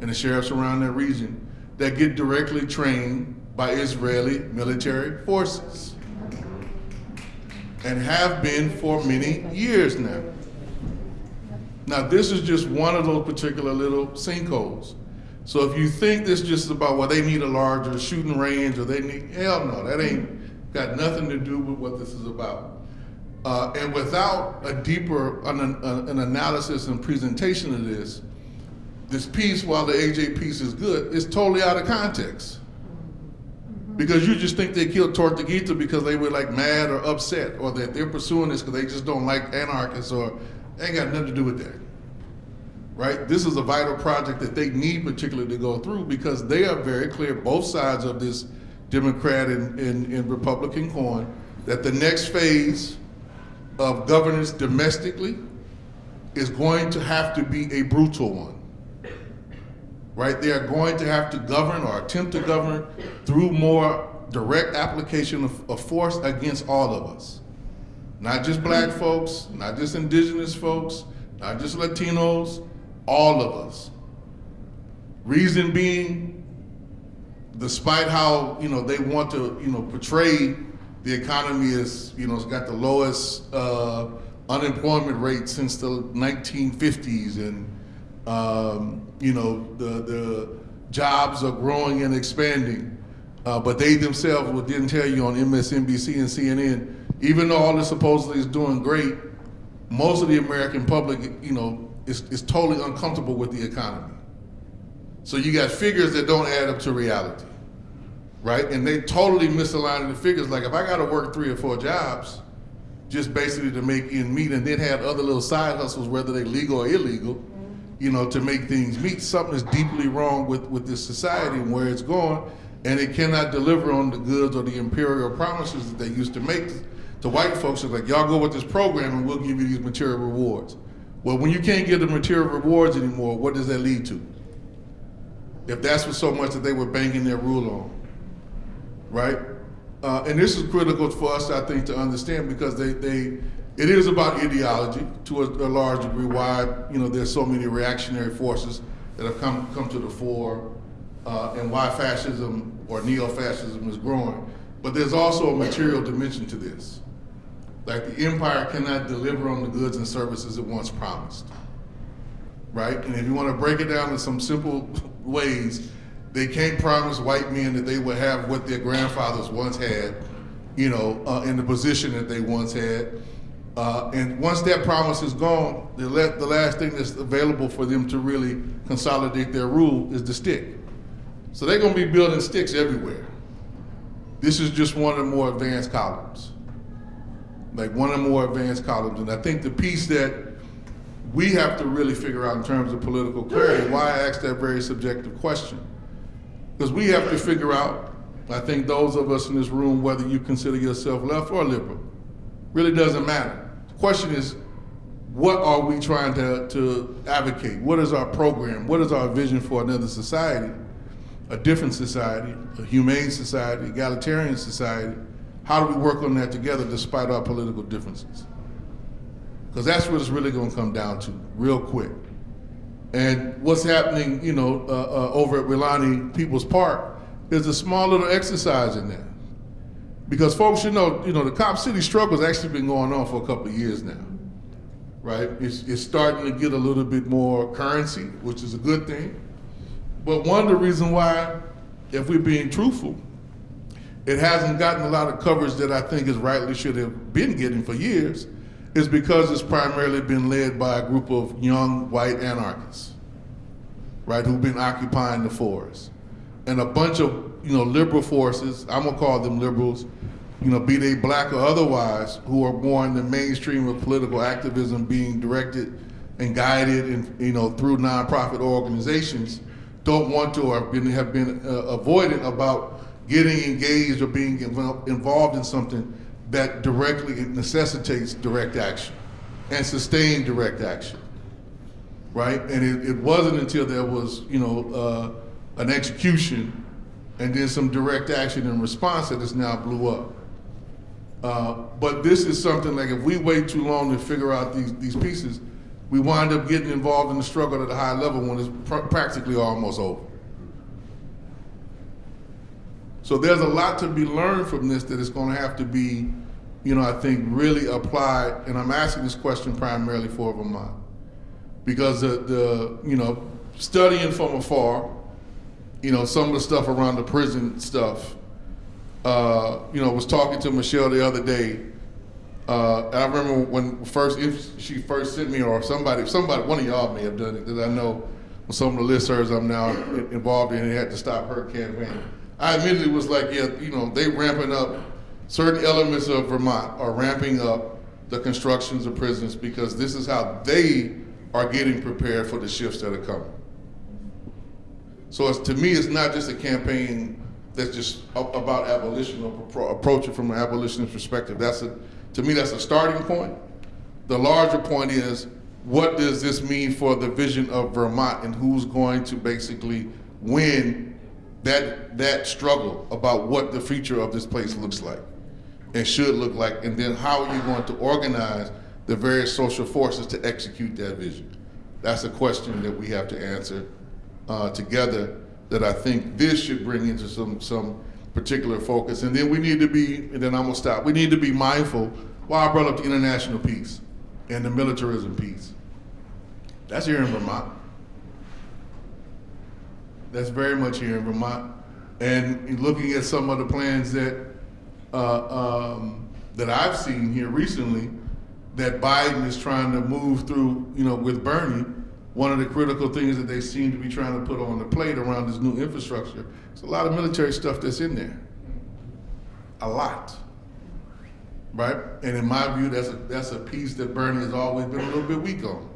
[SPEAKER 22] and the sheriffs around that region that get directly trained by Israeli military forces and have been for many years now. Now, this is just one of those particular little sinkholes. So if you think this is just about, well, they need a larger shooting range or they need, hell no, that ain't got nothing to do with what this is about. Uh, and without a deeper an, an analysis and presentation of this, this piece, while the AJ piece is good, is totally out of context. Because you just think they killed Tortuguita because they were like mad or upset, or that they're pursuing this because they just don't like anarchists, or ain't got nothing to do with that. Right? This is a vital project that they need particularly to go through because they are very clear, both sides of this Democrat and, and, and Republican coin, that the next phase of governance domestically is going to have to be a brutal one right? They are going to have to govern or attempt to govern through more direct application of, of, force against all of us. Not just black folks, not just indigenous folks, not just Latinos, all of us. Reason being, despite how you know they want to you know portray the economy as you know it's got the lowest uh, unemployment rate since the 1950s, and um, you know the the jobs are growing and expanding, uh, but they themselves didn't tell you on MSNBC and CNN, even though all this supposedly is doing great, most of the American public, you know, is, is totally uncomfortable with the economy. So you got figures that don't add up to reality, right? And they totally misalign the figures. Like if I got to work three or four jobs, just basically to make ends meet, and then have other little side hustles, whether they legal or illegal, you know, to make things meet. Something is deeply wrong with with this society and where it's going, and it cannot deliver on the goods or the imperial promises that they used to make to white folks. It's like y'all go with this program and we'll give you these material rewards. Well, when you can't get the material rewards anymore, what does that lead to? if that's what so much that they were banking their rule on, right? Uh, and this is critical for us, I think, to understand because they, they it is about ideology to a, a, large degree. Why you know there's so many reactionary forces that have come come to the fore, uh, and why fascism or neo-fascism is growing. But there's also a material dimension to this. Like the empire cannot deliver on the goods and services it once promised right? And if you want to break it down in some simple <laughs> ways, they can't promise white men that they would have what their grandfathers once had, you know, uh, in the position that they once had. Uh, and once that promise is gone, the, the last thing that's available for them to really consolidate their rule is the stick. So they're going to be building sticks everywhere. This is just one of the more advanced columns. Like one the more advanced columns. And I think the piece that we have to really figure out in terms of political clarity why I asked that very subjective question. Because we have to figure out, I think those of us in this room, whether you consider yourself left or liberal, really doesn't matter. The question is, what are we trying to, to advocate? What is our program? What is our vision for another society, a different society, a humane society, egalitarian society? How do we work on that together despite our political differences? because that's what it's really going to come down to real quick. And what's happening, you know, uh, uh, over at Weelaunee People's Park is a small little exercise in that. Because folks should know, you know, the Cop City struggle has actually been going on for a couple of years now, right? It's, it's starting to get a little bit more currency, which is a good thing. But one of the reasons why, if we're being truthful, it hasn't gotten a lot of coverage that I think is rightly should have been getting for years is because it's primarily been led by a group of young white anarchists, right, who've been occupying the forest. And a bunch of, you know, liberal forces, I'm gonna call them liberals, you know, be they black or otherwise, who are more in the mainstream of political activism being directed and guided and, you know, through nonprofit organizations, don't want to or have been, have been uh, avoidant about getting engaged or being involved in something that directly necessitates direct action and sustained direct action, right? And it, it wasn't until there was, you know, uh, an execution and then some direct action in response that it's now blew up. Uh, but this is something like if we wait too long to figure out these, these pieces, we wind up getting involved in the struggle at a high level when it's pr practically almost over. So there's a lot to be learned from this that is going to have to be you know, I think really applied. and I'm asking this question primarily for Vermont, because the, the you know, studying from afar, you know, some of the stuff around the prison stuff, uh, you know, was talking to Michelle the other day, uh, I remember when first, if she first sent me, or somebody, somebody, one of y'all may have done it, because I know some of the listservs I'm now involved in had to stop her campaign. I immediately was like, yeah, you know, they ramping up certain elements of Vermont are ramping up the constructions of prisons because this is how they are getting prepared for the shifts that are coming. So to me, it's not just a campaign that's just about abolition or approach it from an abolitionist perspective. That's a, to me, that's a starting point. The larger point is, what does this mean for the vision of Vermont and who's going to basically win that, that struggle about what the future of this place looks like? and should look like, and then how are you going to organize the various social forces to execute that vision? That's a question that we have to answer uh, together that I think this should bring into some, some particular focus. And then we need to be, and then I'm gonna stop, we need to be mindful, why I brought up the international piece and the militarism piece. That's here in Vermont. That's very much here in Vermont. And looking at some of the plans that uh, um, that I've seen here recently, that Biden is trying to move through, you know, with Bernie, one of the critical things that they seem to be trying to put on the plate around this new infrastructure, it's a lot of military stuff that's in there. A lot. Right? And in my view, that's a, that's a piece that Bernie has always been a little bit weak on,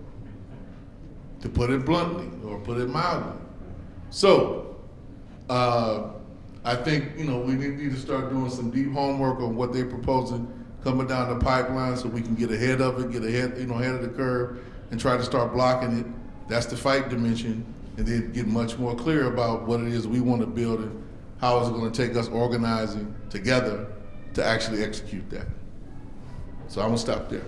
[SPEAKER 22] to put it bluntly or put it mildly. So, uh, I think, you know, we need, to start doing some deep homework on what they're proposing coming down the pipeline so we can get ahead of it, get ahead, you know, ahead of the curve and try to start blocking it. That's the fight dimension. And then get much more clear about what it is we want to build and how is it going to take us organizing together to actually execute that. So I'm to stop there.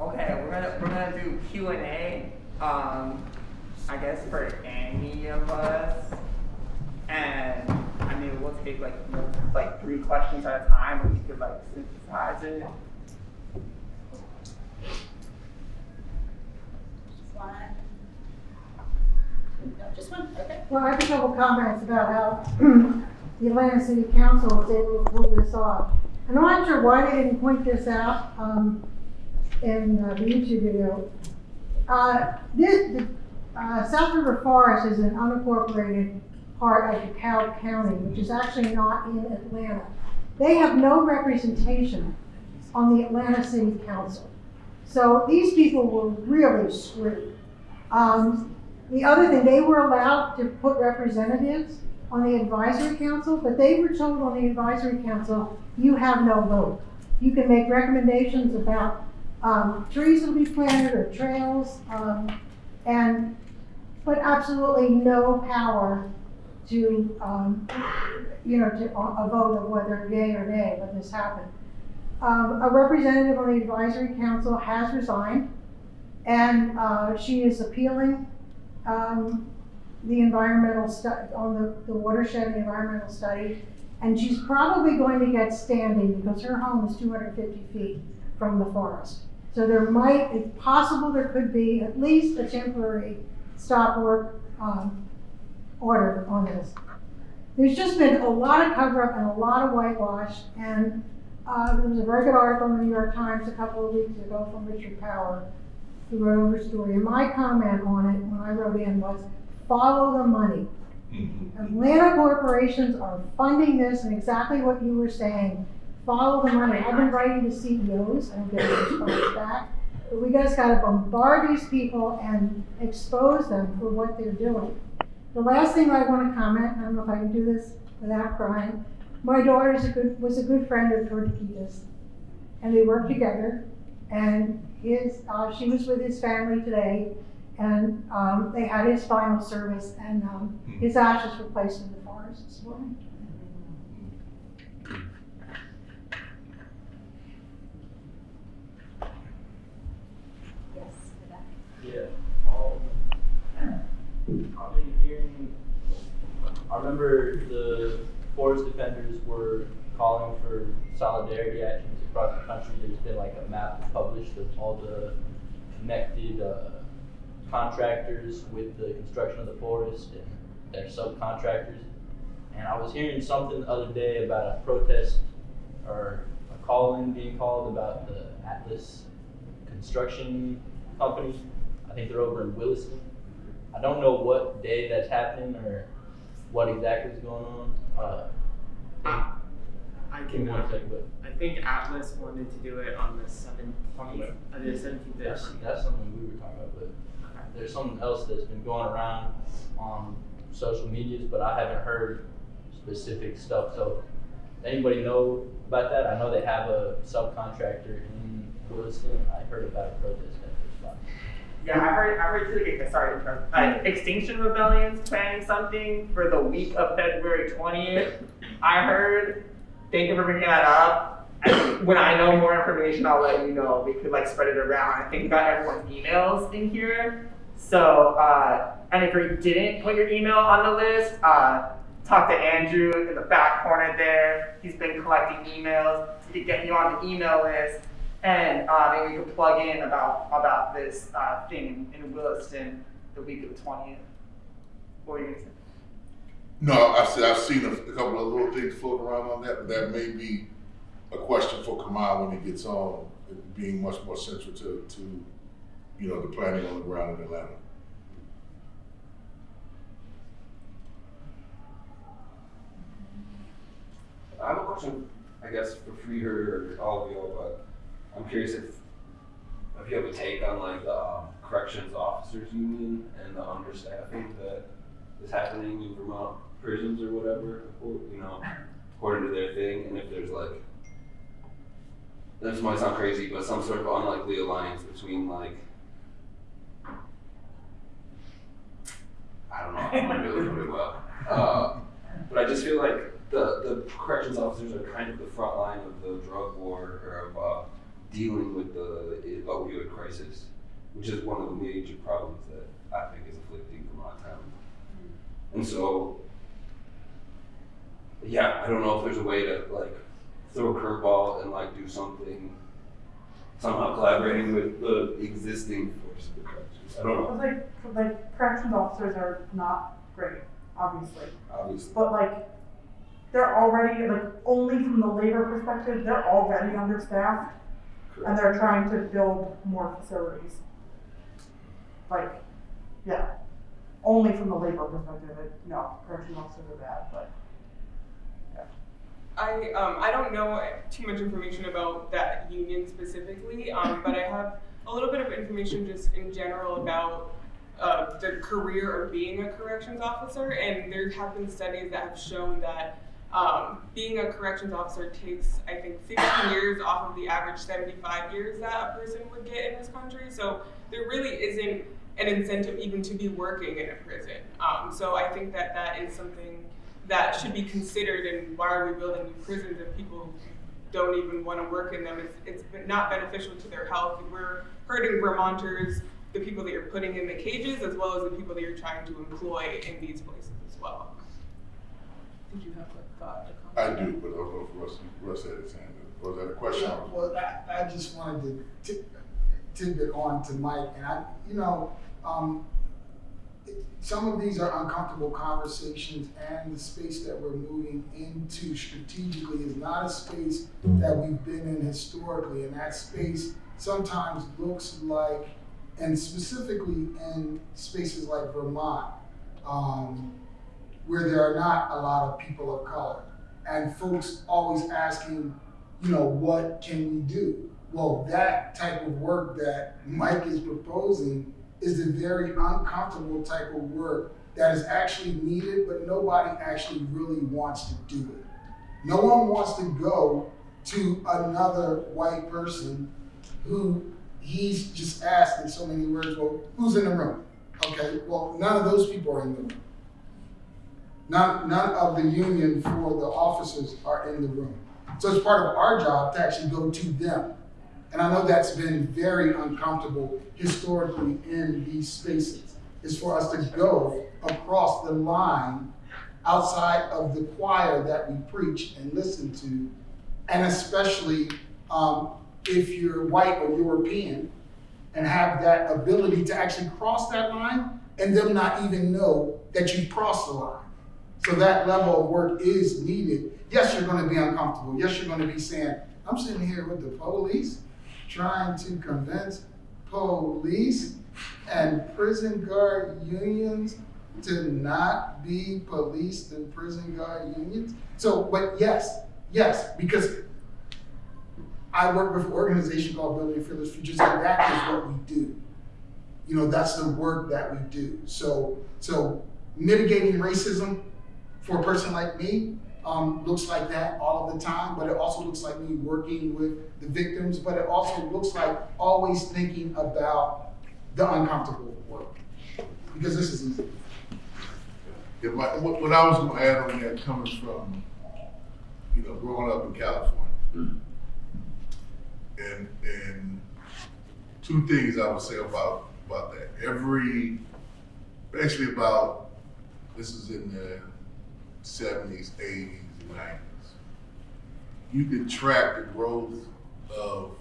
[SPEAKER 20] Okay, we're gonna we're gonna do Q and A. Um, I guess for any of us, and I mean we'll take like like three questions at a time, or we could like synthesize it.
[SPEAKER 1] Just one. No, just one, okay.
[SPEAKER 24] Well, I have a couple comments about how the Atlanta City Council was able to pull this off. And I'm not sure why they didn't point this out, um, in uh, the YouTube video. Uh, this, the, uh, South River Forest is an unincorporated part of DeKalb County, which is actually not in Atlanta. They have no representation on the Atlanta City Council. So these people were really screwed. Um, the other thing, they were allowed to put representatives on the advisory council, but they were told on the advisory council, you have no vote. You can make recommendations about um, trees will be planted or trails, um, and, but absolutely no power to, um, you know, to a a vote of whether yay or nay, let this happen. Um, a representative on the advisory council has resigned, and, uh, she is appealing, um, the environmental stu, on the, the watershed the environmental study. And she's probably going to get standing because her home is two hundred fifty feet from the forest. So there might, it's possible there could be at least a temporary stop work, um, order on this. There's just been a lot of cover up and a lot of whitewash and, uh, there was a very good article in the New York Times a couple of weeks ago from Richard Power who wrote Overstory. And my comment on it when I wrote in was, follow the money. Atlanta corporations are funding this and exactly what you were saying. Follow the money. I've been writing to CEOs and getting response back. But we just gotta bombard these people and expose them for what they're doing. The last thing I wanna comment, I don't know if I can do this without crying. My daughter is a good, was a good friend of Tortuguita's. And they worked together and his, uh, she was with his family today and um, they had his final service, and um, his ashes were placed in the forest this morning.
[SPEAKER 1] Yes, Rebecca.
[SPEAKER 5] Yeah. Um, I've been hearing, I remember the forest defenders were calling for solidarity actions across the country. There's been like a map published of all the connected uh, contractors with the construction of the forest and their subcontractors. And I was hearing something the other day about a protest or a call-in being called about the Atlas construction company. I think they're over in Williston. I don't know what day that's happening or what exactly is going on. Uh,
[SPEAKER 25] I can,
[SPEAKER 5] one
[SPEAKER 25] uh,
[SPEAKER 5] but-
[SPEAKER 25] I think Atlas wanted to do it on the seventeenth,
[SPEAKER 5] Talking about-
[SPEAKER 25] uh, the seventeenth.
[SPEAKER 5] That's, that's something we were talking about, but there's something else that's been going around on social medias, but I haven't heard specific stuff, so anybody know about that? I know they have a subcontractor in Williston, I heard about a protest at this spot.
[SPEAKER 25] Yeah, I heard. I heard too. Okay, sorry to interrupt. Uh, Extinction Rebellion's planning something for the week of February twentieth. I heard. Thank you for bringing that up. And when I know more information, I'll let you know. We could like spread it around. I think we got everyone's emails in here. So, uh, and if you didn't put your email on the list, uh, talk to Andrew in the back corner there. He's been collecting emails to get you on the email list. And uh, maybe we could plug in about about this uh, thing in, in Williston the week of the twentieth. What were you gonna say?
[SPEAKER 22] No, I've seen, I've seen a, a couple of little things floating around on that, but that may be a question for Kamau when he gets on, being much more central to, to, you know, the planning on the ground in Atlanta.
[SPEAKER 26] I have a question, I guess, for Free Her or all of y'all, but I'm curious if, if you have a take on like the um, corrections officers union and the understaffing that is happening in Vermont prisons or whatever, you know, according to their thing, and if there's like, this might sound crazy, but some sort of unlikely alliance between like, I don't know, I'm not really put it well. Uh, but I just feel like the, the corrections officers are kind of the front line of the drug war or of uh, dealing with the opioid crisis, which is one of the major problems that I think is afflicting Vermont town. Mm-hmm. And so, yeah, I don't know if there's a way to like throw a curveball and like do something somehow collaborating with the existing force of the corrections. I don't know.
[SPEAKER 27] Like, like corrections officers are not great, obviously.
[SPEAKER 26] Obviously.
[SPEAKER 27] But like, they're already, like, only from the labor perspective, they're already understaffed. And they're trying to build more facilities. Like, yeah, only from the labor perspective, it, no, corrections officers are bad, but.
[SPEAKER 21] I um, I don't know too much information about that union specifically, um, but I have a little bit of information just in general about uh, the career of being a corrections officer, and there have been studies that have shown that um, being a corrections officer takes, I think, 16 years off of the average 75 years that a person would get in this country. So there really isn't an incentive even to be working in a prison. Um, so I think that that is something that should be considered. And why are we building new prisons if people don't even want to work in them? It's, it's not beneficial to their health. We're hurting Vermonters, the people that you're putting in the cages, as well as the people that you're trying to employ in these places as well. Did you have a thought? a
[SPEAKER 22] I
[SPEAKER 21] comment?
[SPEAKER 22] do, but I don't know if Russ, Russ had his hand up. Was that a question?
[SPEAKER 28] Yeah, well, I, I just wanted to tip, tidbit on to Mike, and I, you know, um, some of these are uncomfortable conversations, and the space that we're moving into strategically is not a space that we've been in historically, and that space sometimes looks like, and specifically in spaces like Vermont, um, where there are not a lot of people of color, and folks always asking, you know, what can we do? Well, that type of work that Mike is proposing is the very uncomfortable type of work that is actually needed, but nobody actually really wants to do it. No one wants to go to another white person who he's just asked in so many words, well, who's in the room? Okay, well, none of those people are in the room. None, of the union for the officers are in the room. So it's part of our job to actually go to them. And I know that's been very uncomfortable historically in these spaces, is for us to go across the line outside of the choir that we preach and listen to, and especially um, if you're white or European and have that ability to actually cross that line and them not even know that you've crossed the line. So that level of work is needed. Yes, you're going to be uncomfortable. Yes, you're going to be saying, I'm sitting here with the police trying to convince police and prison guard unions to not be policed and prison guard unions. So, but yes, yes, because I work with an organization called Building Fearless Futures, and that is what we do. You know, that's the work that we do. So, so mitigating racism for a person like me um, looks like that all of the time, but it also looks like me working with the victims, but it also looks like always thinking about the uncomfortable work. Because this is easy.
[SPEAKER 22] Yeah, my, what, what I was gonna add on that coming from, you know, growing up in California. And, and two things I would say about, about that. Every, actually about, this is in the seventies, eighties, and nineties. You can track the growth of,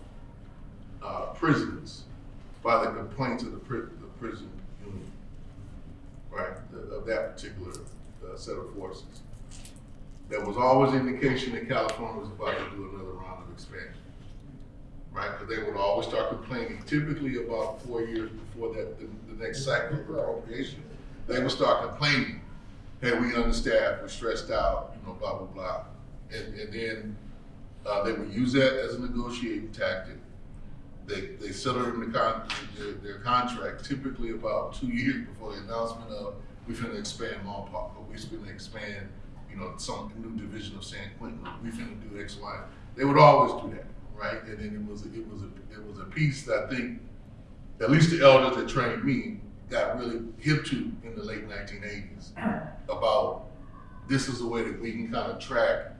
[SPEAKER 22] uh, prisons by the complaints of the pri- the prison union right, the- of that particular uh, set of forces. There was always indication that California was about to do another round of expansion, right? Because they would always start complaining, typically about four years before that, the, the next cycle of appropriation. They would start complaining, hey, we understaffed, we're stressed out, you know, blah, blah, blah. And, and then, uh, they would use that as a negotiating tactic. They, they settled in the con, their, their contract typically about two years before the announcement of, we're going to expand Lompoc, or we're going to expand, you know, some new division of San Quentin, We're going to do X, Y. They would always do that, right? And then it was, it was a, it was a piece that I think, at least the elders that trained me, got really hip to in the late nineteen eighties. About, this is the way that we can kind of track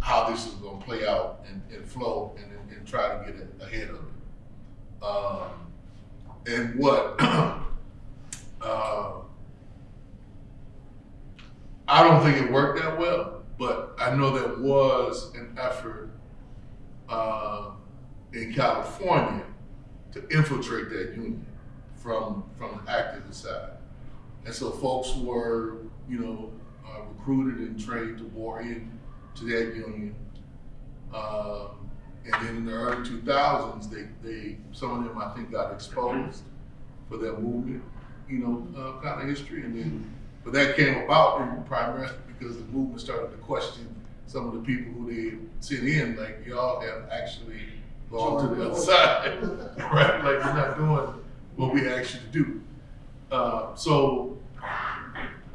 [SPEAKER 22] how this is gonna play out and, and flow and, and, and try to get ahead of it. Um, and what, <clears throat> uh, I don't think it worked that well, but I know there was an effort, uh, in California to infiltrate that union from, from the activist side. And so folks were, you know, uh, recruited and trained to war in to that union. Um, and then in the early two thousands, they, they, some of them I think got exposed for their movement, you know, uh, kind of history. And then, but that came about in primarily because the movement started to question some of the people who they sent in, like y'all have actually gone to the other side, <laughs> right? Like you're not doing what we asked you to do. Uh, so,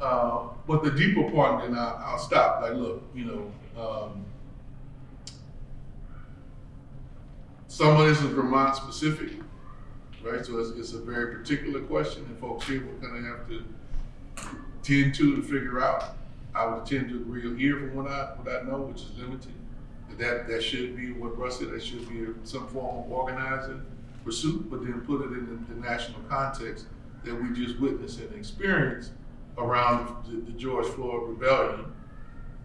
[SPEAKER 22] uh, but the deeper part, then I, I'll stop. Like, look, you know, um, some of this is Vermont specific, right? So it's, it's a very particular question, and folks here will kind of have to tend to to figure out. I would tend to agree here from what I what I know, which is limited. That that, that should be what Russ said. That should be some form of organizing pursuit, but then put it in the, the national context that we just witnessed and experienced around the, the George Floyd rebellion,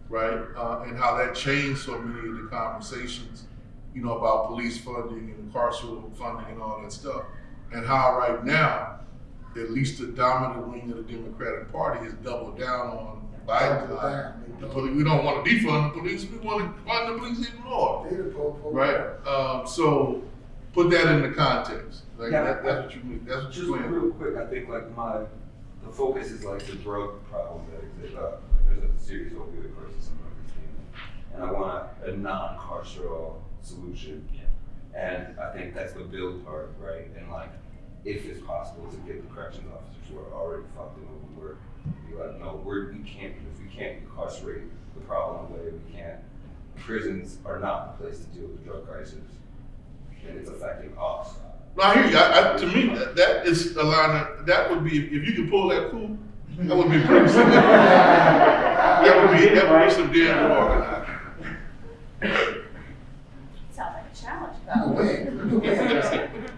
[SPEAKER 22] right? Uh, and how that changed so many of the conversations, you know, about police funding and carceral funding and all that stuff. And how right now, at least the dominant wing of the Democratic Party has doubled down on Biden's
[SPEAKER 28] Double down.
[SPEAKER 22] The poli- we don't want to defund the police, we want to fund the police even more,
[SPEAKER 28] They the po- po-
[SPEAKER 22] right? Um, so put that in the context. Like
[SPEAKER 26] Yeah,
[SPEAKER 22] that, that's what you mean. That's what
[SPEAKER 26] Just
[SPEAKER 22] you're saying.
[SPEAKER 26] real quick, I think like my, the focus is like the drug problem that exists. Uh, there's a serious opioid crisis in our state, and I want a, a non-carceral solution. And I think that's the build part, right? And like, if it's possible to get the corrections officers who are already fucked in over be like, no, we're, we can't, if we can't incarcerate the problem away, we can't. Prisons are not the place to deal with the drug crisis, and it's affecting us.
[SPEAKER 22] No, I hear you. I, I, to me, that, that is a line of, that would be, if you could pull that coup, that would be pretty significant. That would be, that would be some damn organized.
[SPEAKER 1] Sounds like a challenge.
[SPEAKER 28] No way. <laughs>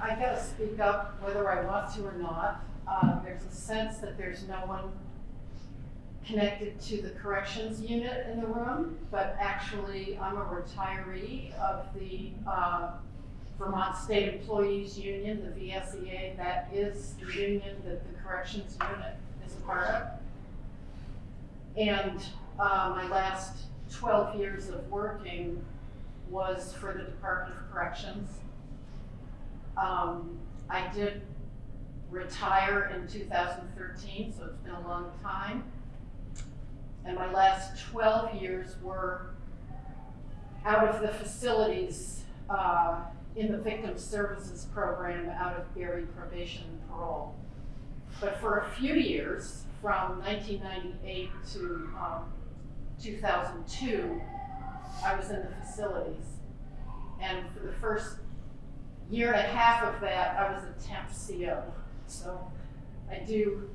[SPEAKER 29] I gotta speak up whether I want to or not. Uh, there's a sense that there's no one connected to the corrections unit in the room, but actually, I'm a retiree of the, uh, Vermont State Employees Union, the VSEA. That is the union that the corrections unit is a part of. And, uh, my last twelve years of working was for the Department of Corrections. Um, I did retire in two thousand thirteen, so it's been a long time. And my last twelve years were out of the facilities, uh, in the Victim Services Program out of Barre Probation and Parole. But for a few years, from nineteen ninety-eight to, um, two thousand two, I was in the facilities. And for the first year and a half of that, I was a temp CO. So I do,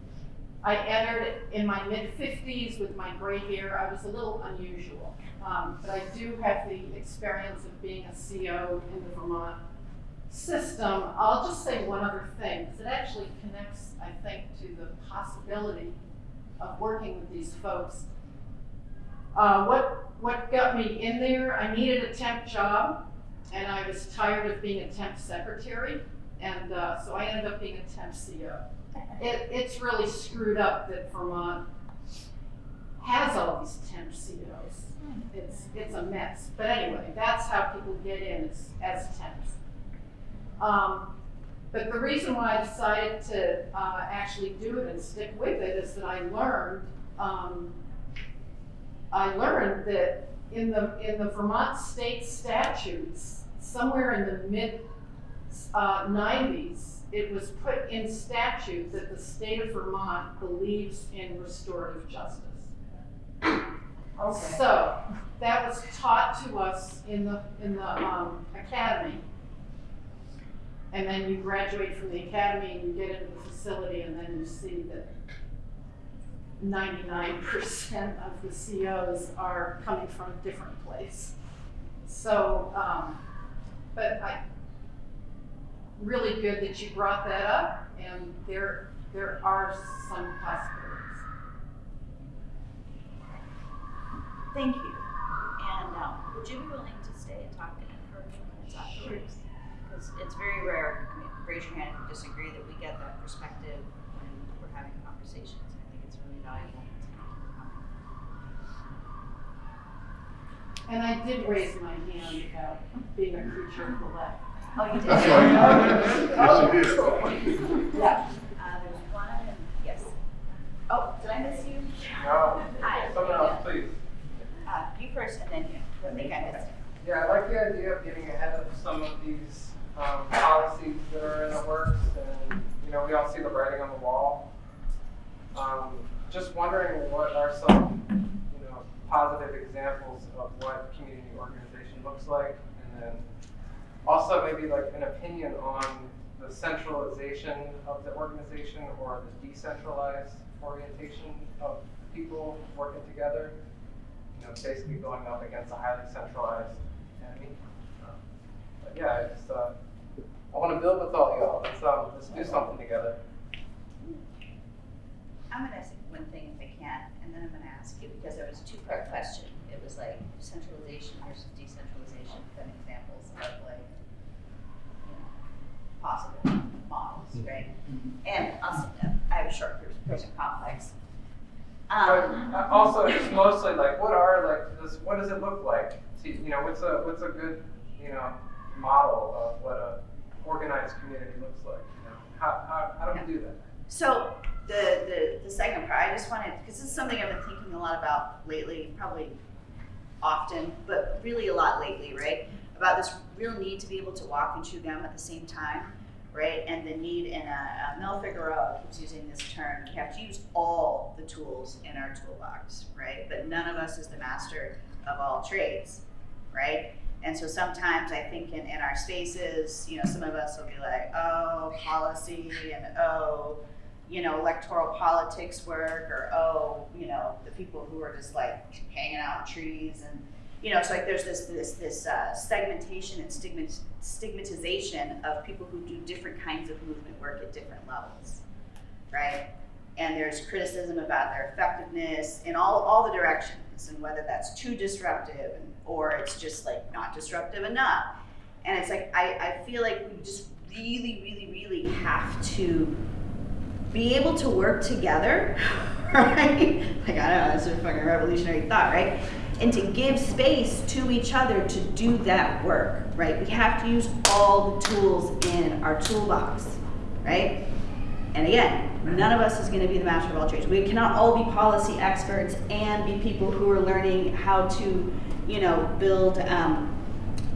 [SPEAKER 29] I entered in my mid fifties with my gray hair. I was a little unusual. Um, but I do have the experience of being a CO in the Vermont system. I'll just say one other thing, because it actually connects, I think, to the possibility of working with these folks. Uh, what, what got me in there, I needed a temp job, and I was tired of being a temp secretary, and uh, so I ended up being a temp CO. It, it's really screwed up that Vermont has all these temp COs. It's, it's a mess. But anyway, that's how people get in as, as temps. Um, but the reason why I decided to uh, actually do it and stick with it is that I learned, um, I learned that in the in the Vermont state statutes, somewhere in the mid uh, 90s, it was put in statute that the state of Vermont believes in restorative justice.
[SPEAKER 27] Okay.
[SPEAKER 29] So that was taught to us in the in the um, academy. And then you graduate from the academy and you get into the facility and then you see that ninety-nine percent of the COs are coming from a different place. So, um, but I, really good that you brought that up and there, there are some possibilities.
[SPEAKER 1] Thank you. And um, would you be willing to stay and talk to him for a few minutes afterwards? Because it's very rare, I mean, raise your hand if you disagree, that we get that perspective when we're having conversations. I think it's really valuable.
[SPEAKER 29] And I did raise my hand about being a creature of the left.
[SPEAKER 1] Oh, you did?
[SPEAKER 22] That's why you did.
[SPEAKER 1] Oh,
[SPEAKER 22] Yes, you did.
[SPEAKER 1] Yeah. Uh, there's one, and yes. Oh, did I miss you?
[SPEAKER 11] No.
[SPEAKER 1] Hi.
[SPEAKER 11] Someone else, please.
[SPEAKER 1] Uh, you first and then you. I think I missed you.
[SPEAKER 11] Yeah, I like the idea of getting ahead of some of these um, policies that are in the works, and you know, we all see the writing on the wall. Um, just wondering what are some, you know, positive examples of what community organization looks like, and then also maybe like an opinion on the centralization of the organization or the decentralized orientation of people working together. You know, basically going up against a highly centralized enemy. Um, But yeah, I just, uh, I wanna build with all y'all, let's, um, let's do something together.
[SPEAKER 1] I'm gonna ask one thing if I can, and then I'm gonna ask you, because there was a two-part question. It was like centralization versus decentralization, then examples of like, you know, possible models, right? And also, I have a short person complex.
[SPEAKER 11] But
[SPEAKER 1] Um,
[SPEAKER 11] uh, also, just mostly like, what are like this? What does it look like? To, you know, what's a what's a good you know model of what a organized community looks like? You know, how how, how do we do that?
[SPEAKER 1] So the, the, the second part, I just wanted, because this is something I've been thinking a lot about lately, probably often, but really a lot lately, right? About this real need to be able to walk and chew gum at the same time, right? And the need, and uh, Mel Figueroa keeps using this term, we have to use all the tools in our toolbox, right? But none of us is the master of all trades, right? And so sometimes I think in, in our spaces, you know, some of us will be like, oh, policy and oh, you know, electoral politics work or oh, you know, the people who are just like hanging out in trees and you know, it's like there's this this this uh, segmentation and stigmatization of people who do different kinds of movement work at different levels, right? And there's criticism about their effectiveness in all all the directions and whether that's too disruptive and, or it's just like not disruptive enough. And it's like I, I feel like we just really, really, really have to be able to work together, <laughs> right? Like, I don't know, it's a fucking revolutionary thought, right? And to give space to each other to do that work, right? We have to use all the tools in our toolbox, right? And again, none of us is going to be the master of all trades. We cannot all be policy experts and be people who are learning how to, you know, build um,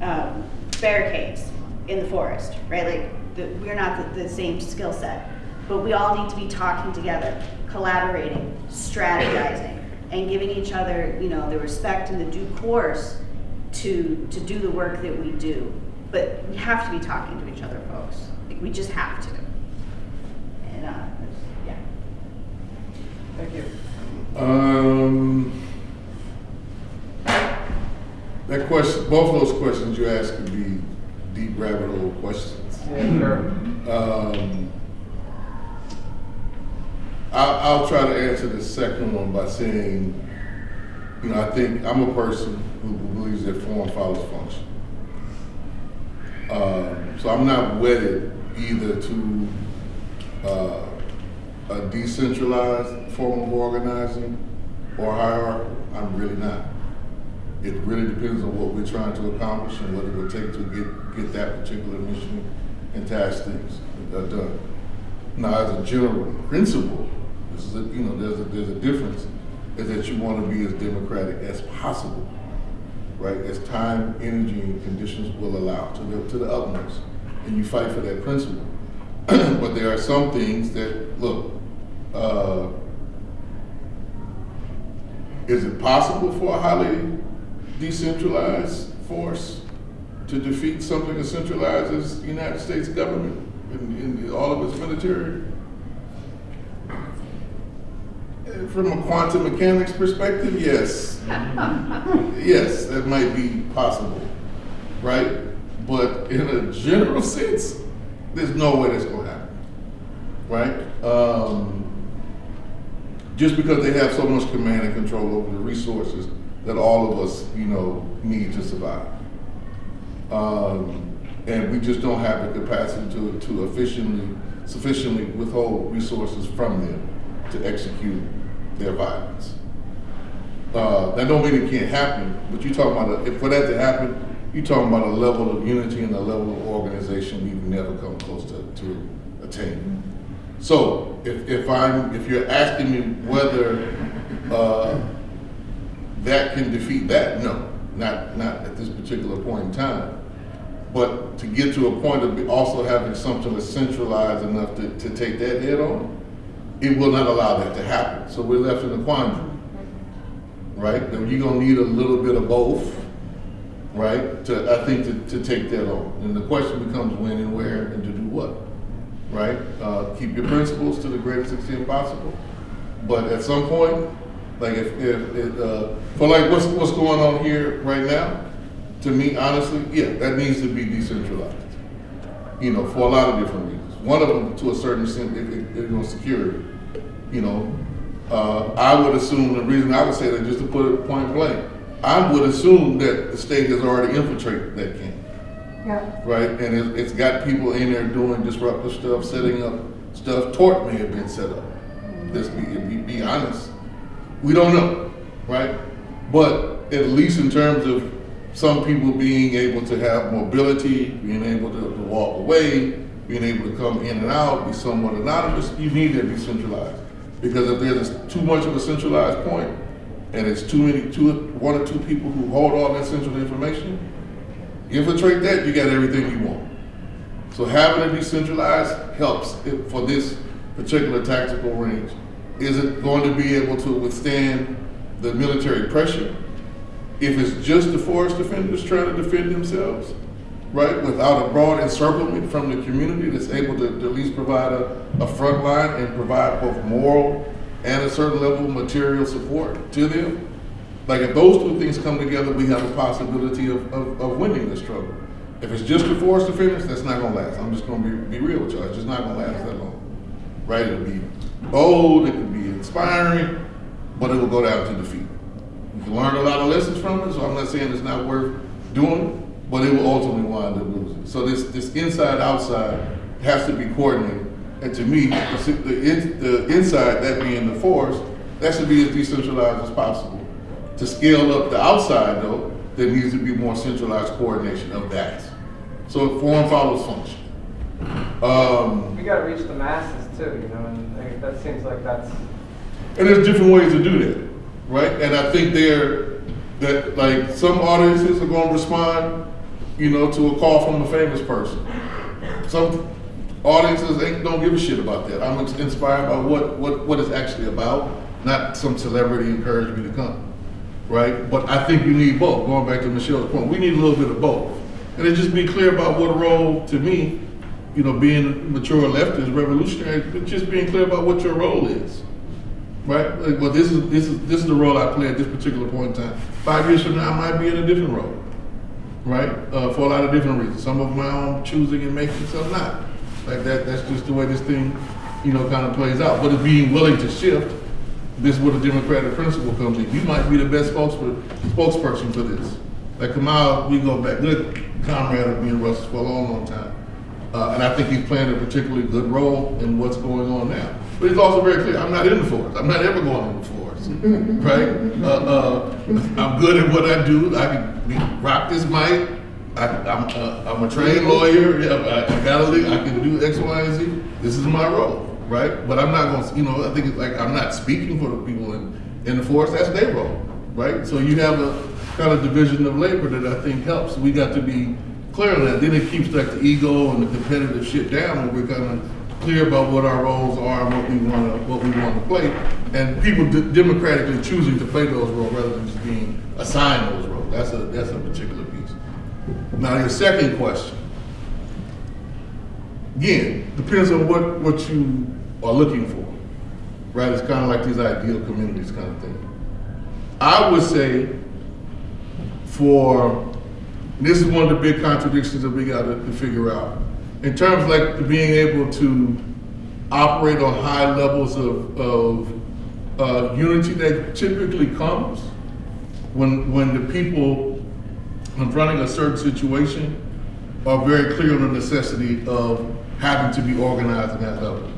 [SPEAKER 1] um, barricades in the forest, right? Like, the, we're not the, the same skill set but we all need to be talking together, collaborating, strategizing, and giving each other, you know, the respect and the due course to to do the work that we do. but we have to be talking to each other, folks. Like, we just have to. And, uh, yeah.
[SPEAKER 11] Thank you.
[SPEAKER 22] Um, that question, both of those questions you asked could be deep rabbit hole questions.
[SPEAKER 11] Yeah, sure.
[SPEAKER 22] Um, I'll, I'll try to answer the second one by saying, you know, I think I'm a person who believes that form follows function. Um, so I'm not wedded either to uh, a decentralized form of organizing or hierarchy. I'm really not. It really depends on what we're trying to accomplish and what it will take to get, get that particular mission and task things done. Now, as a general principle, you know, there's a, there's a difference, is that you want to be as democratic as possible, right? As time, energy, and conditions will allow to the, to the utmost. And you fight for that principle. <clears throat> but there are some things that, look, uh, is it possible for a highly decentralized force to defeat something as centralized as the United States government and, and all of its military? Uh, From a quantum mechanics perspective, yes. <laughs> yes, that might be possible, right? But in a general <laughs> sense, there's no way that's going to happen, right? Um, just because they have so much command and control over the resources that all of us, you know, need to survive. Um, and we just don't have the capacity to, to efficiently, sufficiently withhold resources from them to execute their violence. Uh, that don't mean it can't happen, but you're talking about, if for that to happen, you're talking about a level of unity and a level of organization we've never come close to, to attaining. So if, if I'm, if you're asking me whether uh, that can defeat that, no, not, not at this particular point in time. But to get to a point of also having something that's centralized enough to, to take that head on, it will not allow that to happen. So we're left in a quandary, right? You're gonna need a little bit of both, right? To, I think, to, to take that on. And the question becomes when and where and to do what, right? Uh, keep your principles to the greatest extent possible. But at some point, like if, if, it, uh, for like what's, what's going on here right now, to me, honestly, yeah, that needs to be decentralized. You know, for a lot of different reasons. One of them, to a certain extent, it, it, know, security. You know, uh, I would assume the reason I would say that, just to put it point blank, I would assume that the state has already infiltrated that camp,
[SPEAKER 24] Yeah.
[SPEAKER 22] right? And it, it's got people in there doing disruptive stuff, setting up stuff. Tort may have been set up. Let's be, be, be honest. We don't know, right? But at least in terms of some people being able to have mobility, being able to, to walk away, being able to come in and out, be somewhat anonymous, you need that decentralized. Because if there's too much of a centralized point, and it's too many, two, one or two people who hold all that central information, infiltrate that, you got everything you want. So having it decentralized helps for this particular tactical range. Is it going to be able to withstand the military pressure? If it's just the forest defenders trying to defend themselves, right, without a broad encirclement from the community that's able to, to at least provide a, a front line and provide both moral and a certain level of material support to them, like if those two things come together, we have a possibility of, of, of winning this struggle. If it's just the forest defenders, that's not gonna last. I'm just gonna be, be real with y'all. It's just not gonna last that long. Right? It'll be bold, it can be inspiring, but it will go down to defeat. You can learn a lot of lessons from it, so I'm not saying it's not worth doing, but it will ultimately wind up losing. So this, this inside outside has to be coordinated. And to me, the, the, in- the inside, that being the force, that should be as decentralized as possible. To scale up the outside though, there needs to be more centralized coordination of that. So form follows function. Um,
[SPEAKER 11] We gotta reach the masses too, you know, and that seems like that's,
[SPEAKER 22] And there's different ways to do that, right? And I think there, that like some audiences are gonna respond, you know, to a call from a famous person. Some audiences ain't, don't give a shit about that. I'm inspired by what, what, what it's actually about, not some celebrity encouraged me to come, right? But I think you need both. Going back to Michelle's point, we need a little bit of both. And then just be clear about what role, to me, you know, being mature leftist, revolutionary, but just being clear about what your role is. Right? Like, well, this is this is this is the role I play at this particular point in time. Five years from now, I might be in a different role. Right? Uh, for a lot of different reasons. Some of my own choosing and making, some not. Like that. That's just the way this thing, you know, kind of plays out. But it's being willing to shift. This is where the democratic principle comes in. You might be the best spokesperson for this. Like Kamau, we go back, good comrade of me and Russ for a long, long time. Uh, and I think he's playing a particularly good role in what's going on now. But he's also very clear, I'm not in the force. I'm not ever going in the force, right? Uh, uh, I'm good at what I do. I can rock this mic. I, I'm, uh, I'm a trained lawyer. I, I got a, I can do X, Y, and Z. This is my role, right? But I'm not going to, you know, I think it's like I'm not speaking for the people in, in the force. That's their role, right? So you have a kind of division of labor that I think helps. We got to be clear on that. Then it keeps like the ego and the competitive shit down when we're kind of clear about what our roles are and what we want to what we want to play, and people democratically choosing to play those roles rather than just being assigned those roles. That's a that's a particular piece. Now your second question. Again, depends on what what you are looking for, right? It's kind of like these ideal communities kind of thing. I would say for this is one of the big contradictions that we got to, to figure out. In terms of like being able to operate on high levels of, of uh, unity that typically comes when when the people confronting a certain situation are very clear on the necessity of having to be organized at that level.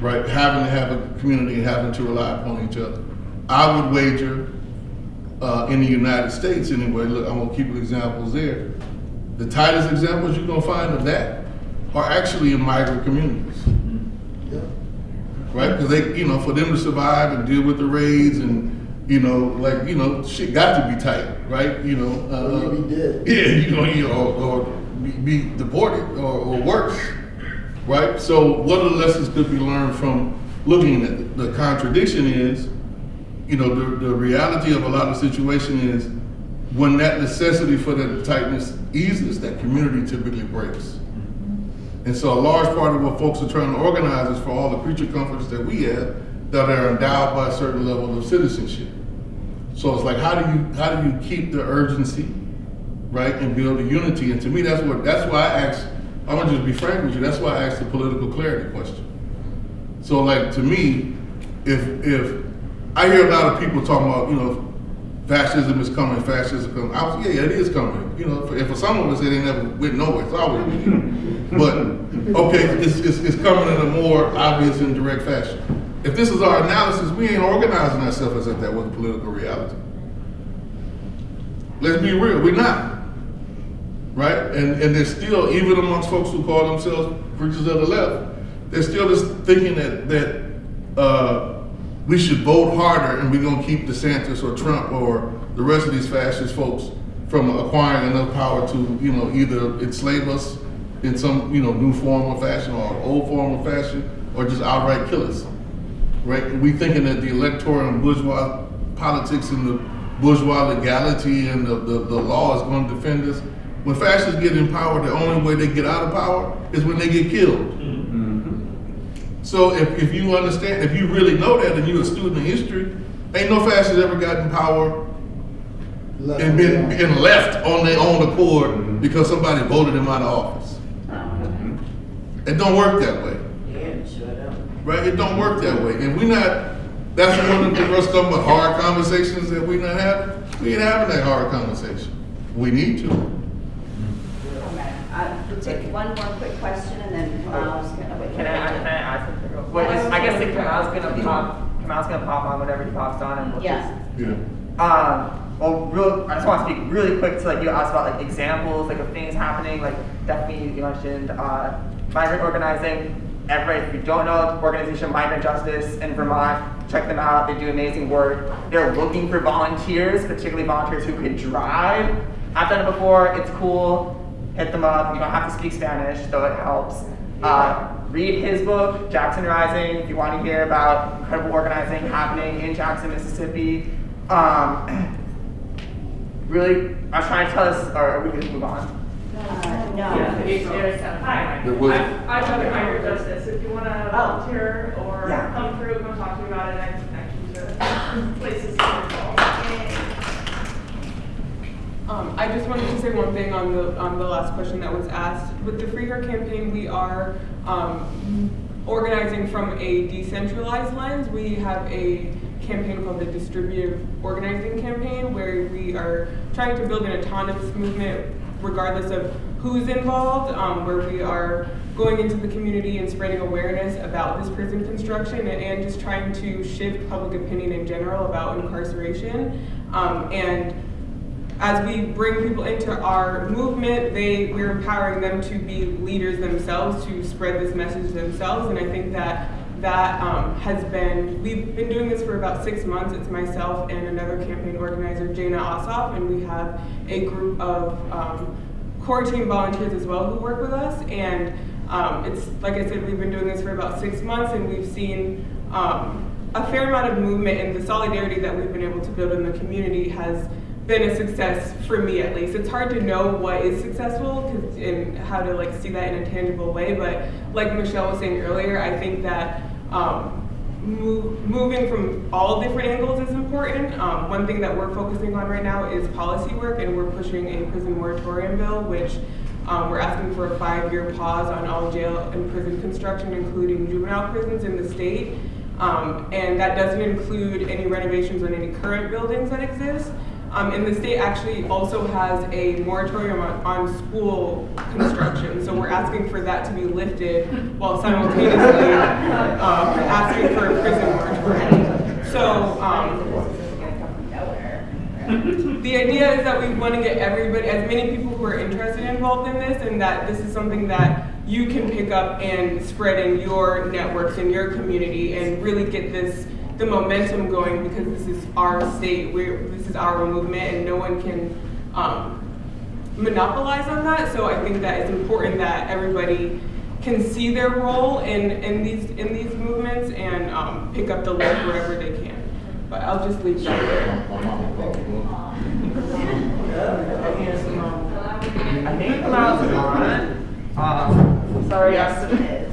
[SPEAKER 22] Right? Having to have a community and having to rely upon each other. I would wager uh, in the United States anyway, look, I'm gonna keep examples there. The tightest examples you're gonna find of that are actually in migrant communities. Right? Because they, you know, for them to survive and deal with the raids and, you know, like, you know, shit got to be tight, right? You know, uh,
[SPEAKER 28] Or be dead.
[SPEAKER 22] yeah, you know, you know, or, or be, be deported or, or worse, right? So what are the lessons could be learned from looking at it? The contradiction is, you know, the, the reality of a lot of situation is when that necessity for that tightness eases, that community typically breaks. And so a large part of what folks are trying to organize is for all the creature comforts that we have that are endowed by a certain level of citizenship. So it's like, how do you how do you keep the urgency, right, and build a unity? And to me, that's what that's why I asked. I'm gonna just be frank with you. That's why I asked the political clarity question. So like to me, if if I hear a lot of people talking about, you know, fascism is coming, fascism coming. I was, yeah, yeah, it is coming. You know, for, and for some of us, it ain't never went nowhere. It's always been. But okay, it's, it's, it's coming in a more obvious and direct fashion. If this is our analysis, we ain't organizing ourselves as if that was political reality. Let's be real, we're not. Right? And and there's still, even amongst folks who call themselves preachers of the left, there's still this thinking that that uh, we should vote harder and we're gonna keep DeSantis or Trump or the rest of these fascist folks from acquiring enough power to, you know, either enslave us in some, you know, new form or fashion or old form of fashion, or just outright kill us. Right? We thinking that the electoral and bourgeois politics and the bourgeois legality and the, the, the law is going to defend us. When fascists get in power, the only way they get out of power is when they get killed. So if, if you understand, if you really know that and you're a student of history, ain't no fascist ever gotten power and been, been left on their own accord because somebody voted them out of office. Uh-huh. It don't work that way. Yeah, shut up. Right? It don't work that way. And we're not, that's one of the first of them hard conversations that we're not having. We ain't having that hard conversation. We need to.
[SPEAKER 1] Okay, we'll take one more quick question and then Kamau's gonna, wait.
[SPEAKER 25] Can I, can I ask something real quick? I guess like Kamau's gonna pop, Kamau's gonna pop on whatever he pops on and we'll
[SPEAKER 1] Yeah.
[SPEAKER 25] just.
[SPEAKER 22] Yeah.
[SPEAKER 25] Um, well, real, I just want to speak really quick to like you asked about like examples like of things happening. Like definitely you mentioned uh, migrant organizing. Everybody, if you don't know the organization Migrant Justice in Vermont, check them out. They do amazing work. They're looking for volunteers, particularly volunteers who could drive. I've done it before. It's cool. Hit them up. You don't have to speak Spanish, though it helps. Uh, read his book, Jackson Rising, if you want to hear about incredible organizing happening in Jackson, Mississippi. Um, <clears throat> really, I was trying to tell us, or are we going to move on.
[SPEAKER 1] Uh, no.
[SPEAKER 30] Yeah, it's- it's- Hi,
[SPEAKER 22] There was-
[SPEAKER 30] I'm, I'm Dr. Meyer Justice. If you wanna volunteer or
[SPEAKER 1] Yeah.
[SPEAKER 30] come through, come talk to me about it, I can connect you to places to involve.
[SPEAKER 21] Um, I just wanted to say one thing on the, on the last question that was asked. With the Free Her campaign, we are, um, organizing from a decentralized lens. We have a campaign called the Distributive Organizing Campaign, where we are trying to build an autonomous movement regardless of who's involved, um, where we are going into the community and spreading awareness about this prison construction and, and just trying to shift public opinion in general about incarceration. Um, and as we bring people into our movement, they we're empowering them to be leaders themselves, to spread this message themselves. And I think that that um, has been we've been doing this for about six months. It's myself and another campaign organizer, Jana Ossoff, and we have a group of um, core team volunteers as well who work with us. And um, it's like I said, we've been doing this for about six months, and we've seen. Um, a fair amount of movement and the solidarity that we've been able to build in the community has been a success for me at least. It's hard to know what is successful and how to like see that in a tangible way. But like Michelle was saying earlier, I think that um, move, moving from all different angles is important. Um, one thing that we're focusing on right now is policy work, and we're pushing a prison moratorium bill, which um, we're asking for a five-year pause on all jail and prison construction, including juvenile prisons in the state. Um, and that doesn't include any renovations on any current buildings that exist. Um, and the state actually also has a moratorium on, on school construction, so we're asking for that to be lifted while simultaneously um, asking for a prison moratorium. So um, the idea is that we want to get everybody, as many people who are interested involved in this, and that this is something that you can pick up and spread in your networks in your community and really get this the momentum going because this is our state, we're, this is our movement, and no one can um, monopolize on that. So I think that it's important that everybody can see their role in, in these in these movements and um, pick up the work wherever they can. But I'll just leave that there.
[SPEAKER 25] I think clouds are on. Um, sorry,
[SPEAKER 1] Yes,
[SPEAKER 25] I'm-
[SPEAKER 1] it is.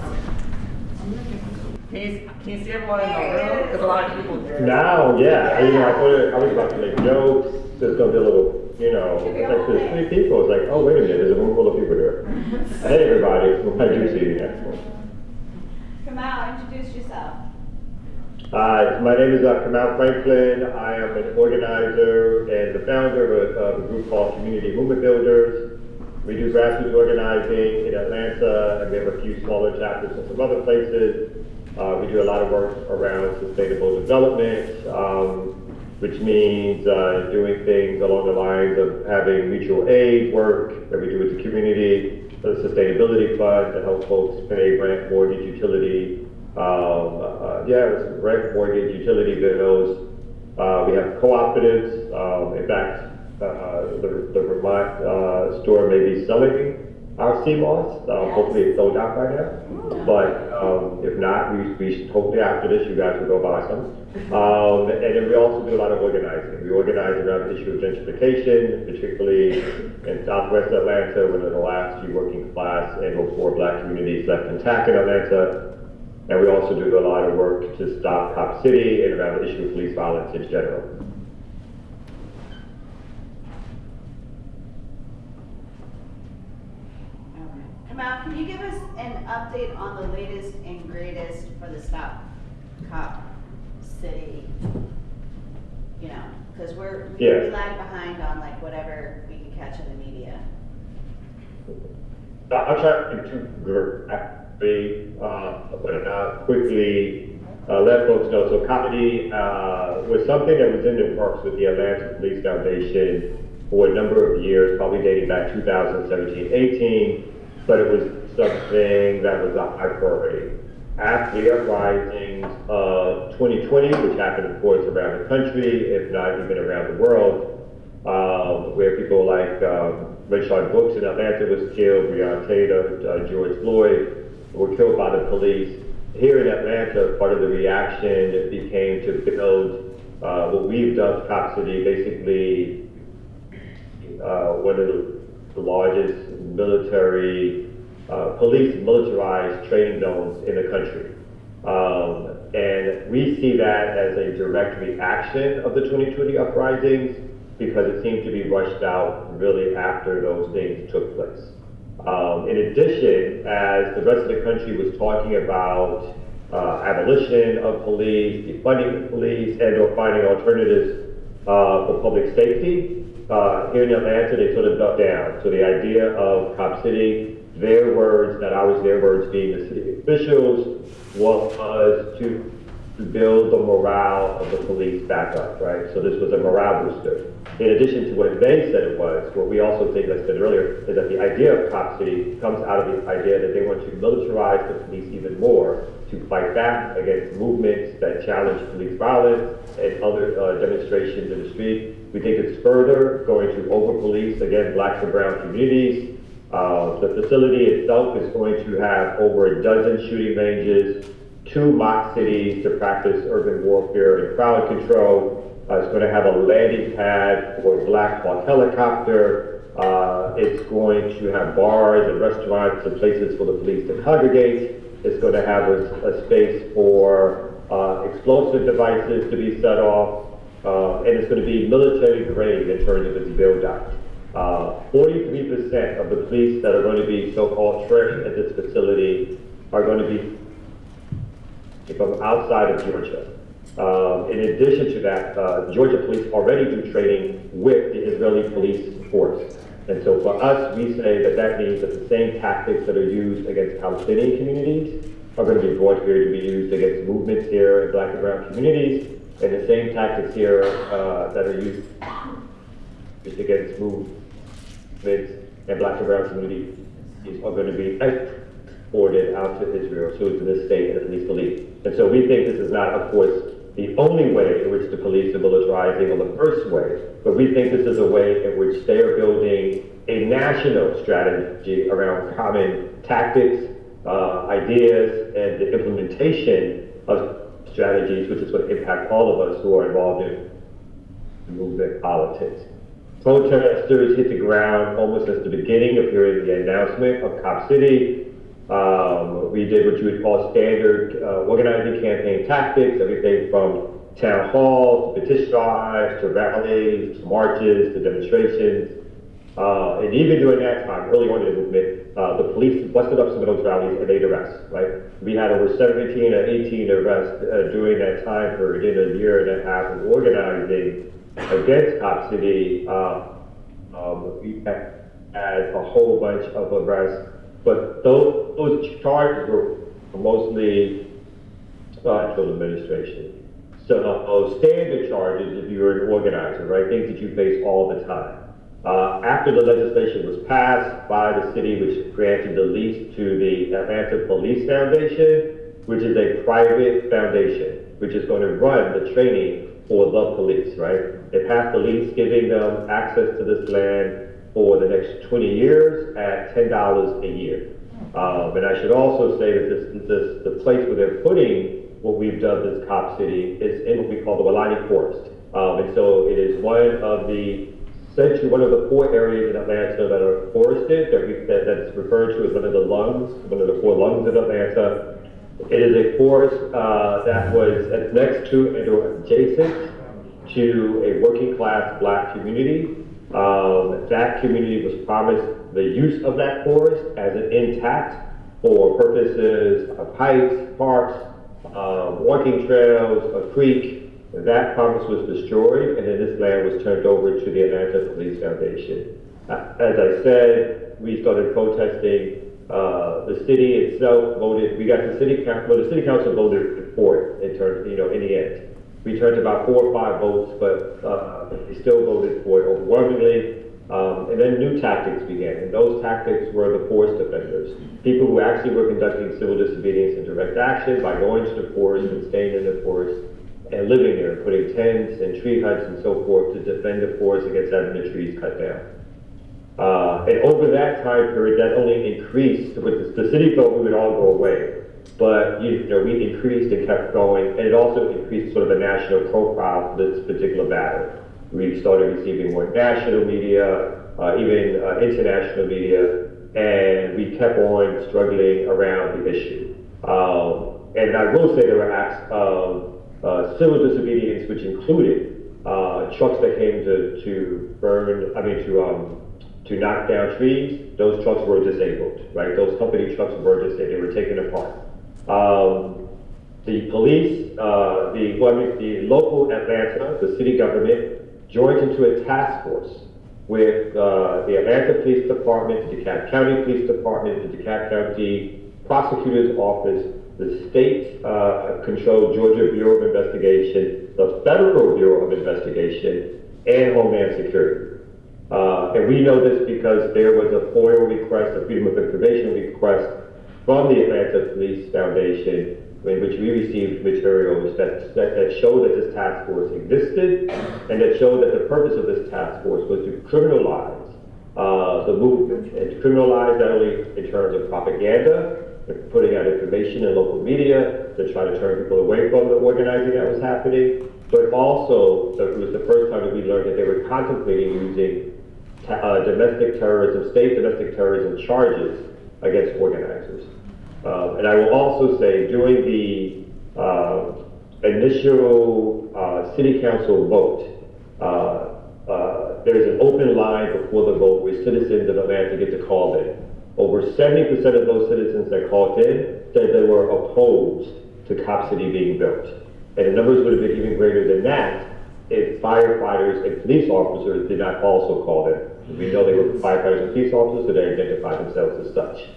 [SPEAKER 25] Can you, can you see everyone in the room? Because a lot of people.
[SPEAKER 31] Now, yeah, you know, I thought I was about to make jokes, there's gonna be a little, you know, it's like there's three people, it's like, oh, wait a minute, there's a room full of people here. <laughs> Hey, everybody, I do see you next one.
[SPEAKER 1] Come out, introduce yourself.
[SPEAKER 31] Hi, my name is uh, Kamau Franklin. I am an organizer and the founder of a, of a group called Community Movement Builders. We do grassroots organizing in Atlanta, and we have a few smaller chapters in some other places. Uh, we do a lot of work around sustainable development, um, which means uh, doing things along the lines of having mutual aid work that we do with the community, the sustainability fund to help folks pay rent, mortgage, utility, um, uh, yeah, rent, mortgage, utility bills. Uh, we have cooperatives. Um, in fact, uh, the, the Vermont uh, store may be selling our CMOS. Um, hopefully it's sold out by now. But um, if not, we, we hopefully after this you guys will go buy some. <laughs> Um, and then we also do a lot of organizing. We organize around the issue of gentrification, particularly in southwest Atlanta, one of the last few working class and or poor black communities left intact in Atlanta. And we also do a lot of work to stop Cop City and around the issue of police violence in general.
[SPEAKER 1] Can you give us an update on the latest and greatest for the Stop Cop City? You know, because we're, we
[SPEAKER 31] Yeah.
[SPEAKER 1] we lag behind on like whatever we can catch in the media.
[SPEAKER 31] Uh, I'll try to be uh, but uh, quickly uh, let folks know. So Cop City uh, was something that was in the works with the Atlanta Police Foundation for a number of years, probably dating back 2017, 18, but it was something that was a high priority. After the uprisings of 2020, which happened, of course, around the country, if not even around the world, um, where people like um, Rayshard Brooks in Atlanta was killed, Breonna Taylor, uh, George Floyd were killed by the police. Here in Atlanta, part of the reaction became to build uh, what we've dubbed Cop City, basically uh, one of the the largest military, uh, police militarized training zones in the country. Um, and we see that as a direct reaction of the 2020 uprisings because it seemed to be rushed out really after those things took place. Um, in addition, as the rest of the country was talking about uh, abolition of police, defunding police, and or finding alternatives uh, for public safety, uh, here in Atlanta, they sort of ducked down. So the idea of Cop City, their words, not ours, their words being the city officials, was to build the morale of the police back up, right? So this was a morale booster. In addition to what they said it was, what we also think, as I said earlier, is that the idea of Cop City comes out of the idea that they want to militarize the police even more to fight back against movements that challenge police violence and other uh, demonstrations in the street. We think it's further going to over-police, again, blacks and brown communities. Uh, the facility itself is going to have over a dozen shooting ranges, two mock cities to practice urban warfare and crowd control. Uh, it's going to have a landing pad for a Black Hawk helicopter. Uh, it's going to have bars and restaurants and places for the police to congregate. It's going to have a, a space for uh, explosive devices to be set off. Uh, and it's going to be military grade in terms of its build out. 43% of the police that are going to be so-called trained at this facility are going to be from outside of Georgia. Um, in addition to that, uh, Georgia police already do training with the Israeli police force. And so for us, we say that that means that the same tactics that are used against Palestinian communities are going to be brought here to be used against movements here in black and brown communities, and the same tactics here uh, that are used against movements and black and brown communities are going to be exported out to Israel, so to this state and the police. And so we think this is not, of course, the only way in which the police are militarizing or the first way, but we think this is a way in which they are building a national strategy around common tactics, uh, ideas, and the implementation of strategies, which is what to impact all of us who are involved in movement politics. Protesters hit the ground almost at the beginning of hearing the announcement of Cop City. Um, we did what you would call standard uh, organizing campaign tactics, everything from town halls, to petition drives, to rallies, to marches, to demonstrations. Uh, and even during that time, early on in the movement, uh, the police busted up some of those rallies and made arrests, right? We had over 17 or 18 arrests uh, during that time period in a year and a half of organizing against Cop City. Uh, um, we had a whole bunch of arrests but those, those charges were mostly central administration. So uh, standard charges if you're an organizer, right? Things that you face all the time. Uh, after the legislation was passed by the city, which granted the lease to the Atlanta Police Foundation, which is a private foundation, which is going to run the training for the police, right? They passed the lease giving them access to this land for the next 20 years at $10 a year. Um, and I should also say that this, this, the place where they're putting what we've dubbed as Cop City is in what we call the Weelaunee Forest. Um, and so it is one of the essentially one of the four areas in Atlanta that are forested, that, we, that that's referred to as one of the lungs, one of the four lungs of Atlanta. It is a forest uh, that was next to and adjacent to a working class black community um, that community was promised the use of that forest as an intact for purposes of hikes, parks, uh, walking trails, a creek. That promise was destroyed, and then this land was turned over to the Atlanta Police Foundation. Uh, as I said, we started protesting. Uh, the city itself voted. We got the city council. Well, the city council voted for it in terms, you know, in the end. We turned about four or five votes, but uh, they still voted for it overwhelmingly. Um, and then new tactics began, and those tactics were the forest defenders, people who actually were conducting civil disobedience and direct action by going to the forest and staying in the forest and living there, putting tents and tree huts and so forth to defend the forest against having the trees cut down. Uh, and over that time period, that only increased. With the, the city thought we would all go away. But you know, we increased and kept going, and it also increased sort of a national profile for this particular battle. We started receiving more national media. uh, even uh, international media, and we kept on struggling around the issue. Um, and I will say there were acts of uh, civil disobedience, which included uh, trucks that came to, to burn, I mean, to, um, to knock down trees. Those trucks were disabled, right? Those company trucks were disabled, they were taken apart. Um, the police, uh, the, the local Atlanta, the city government, joined into a task force with uh, the Atlanta Police Department, the DeKalb County Police Department, the DeKalb County Prosecutor's Office, the state uh, controlled Georgia Bureau of Investigation, the Federal Bureau of Investigation, and Homeland Security. Uh, and we know this because there was a FOIA request, a Freedom of Information request from the Atlanta Police Foundation in which we received materials that, that, that showed that this task force existed and that showed that the purpose of this task force was to criminalize uh, the movement and to criminalize not only in terms of propaganda, putting out information in local media to try to turn people away from the organizing that was happening, but also it was the first time that we learned that they were contemplating using uh, domestic terrorism, state domestic terrorism charges against organizers. Um, and I will also say during the uh, initial uh, city council vote, uh, uh, there is an open line before the vote where citizens are of Atlanta get to call in. Over 70% of those citizens that called in said they were opposed to Cop City being built. And the numbers would have been even greater than that if firefighters and police officers did not also call in. We know they were firefighters and police officers, so they identify themselves as such.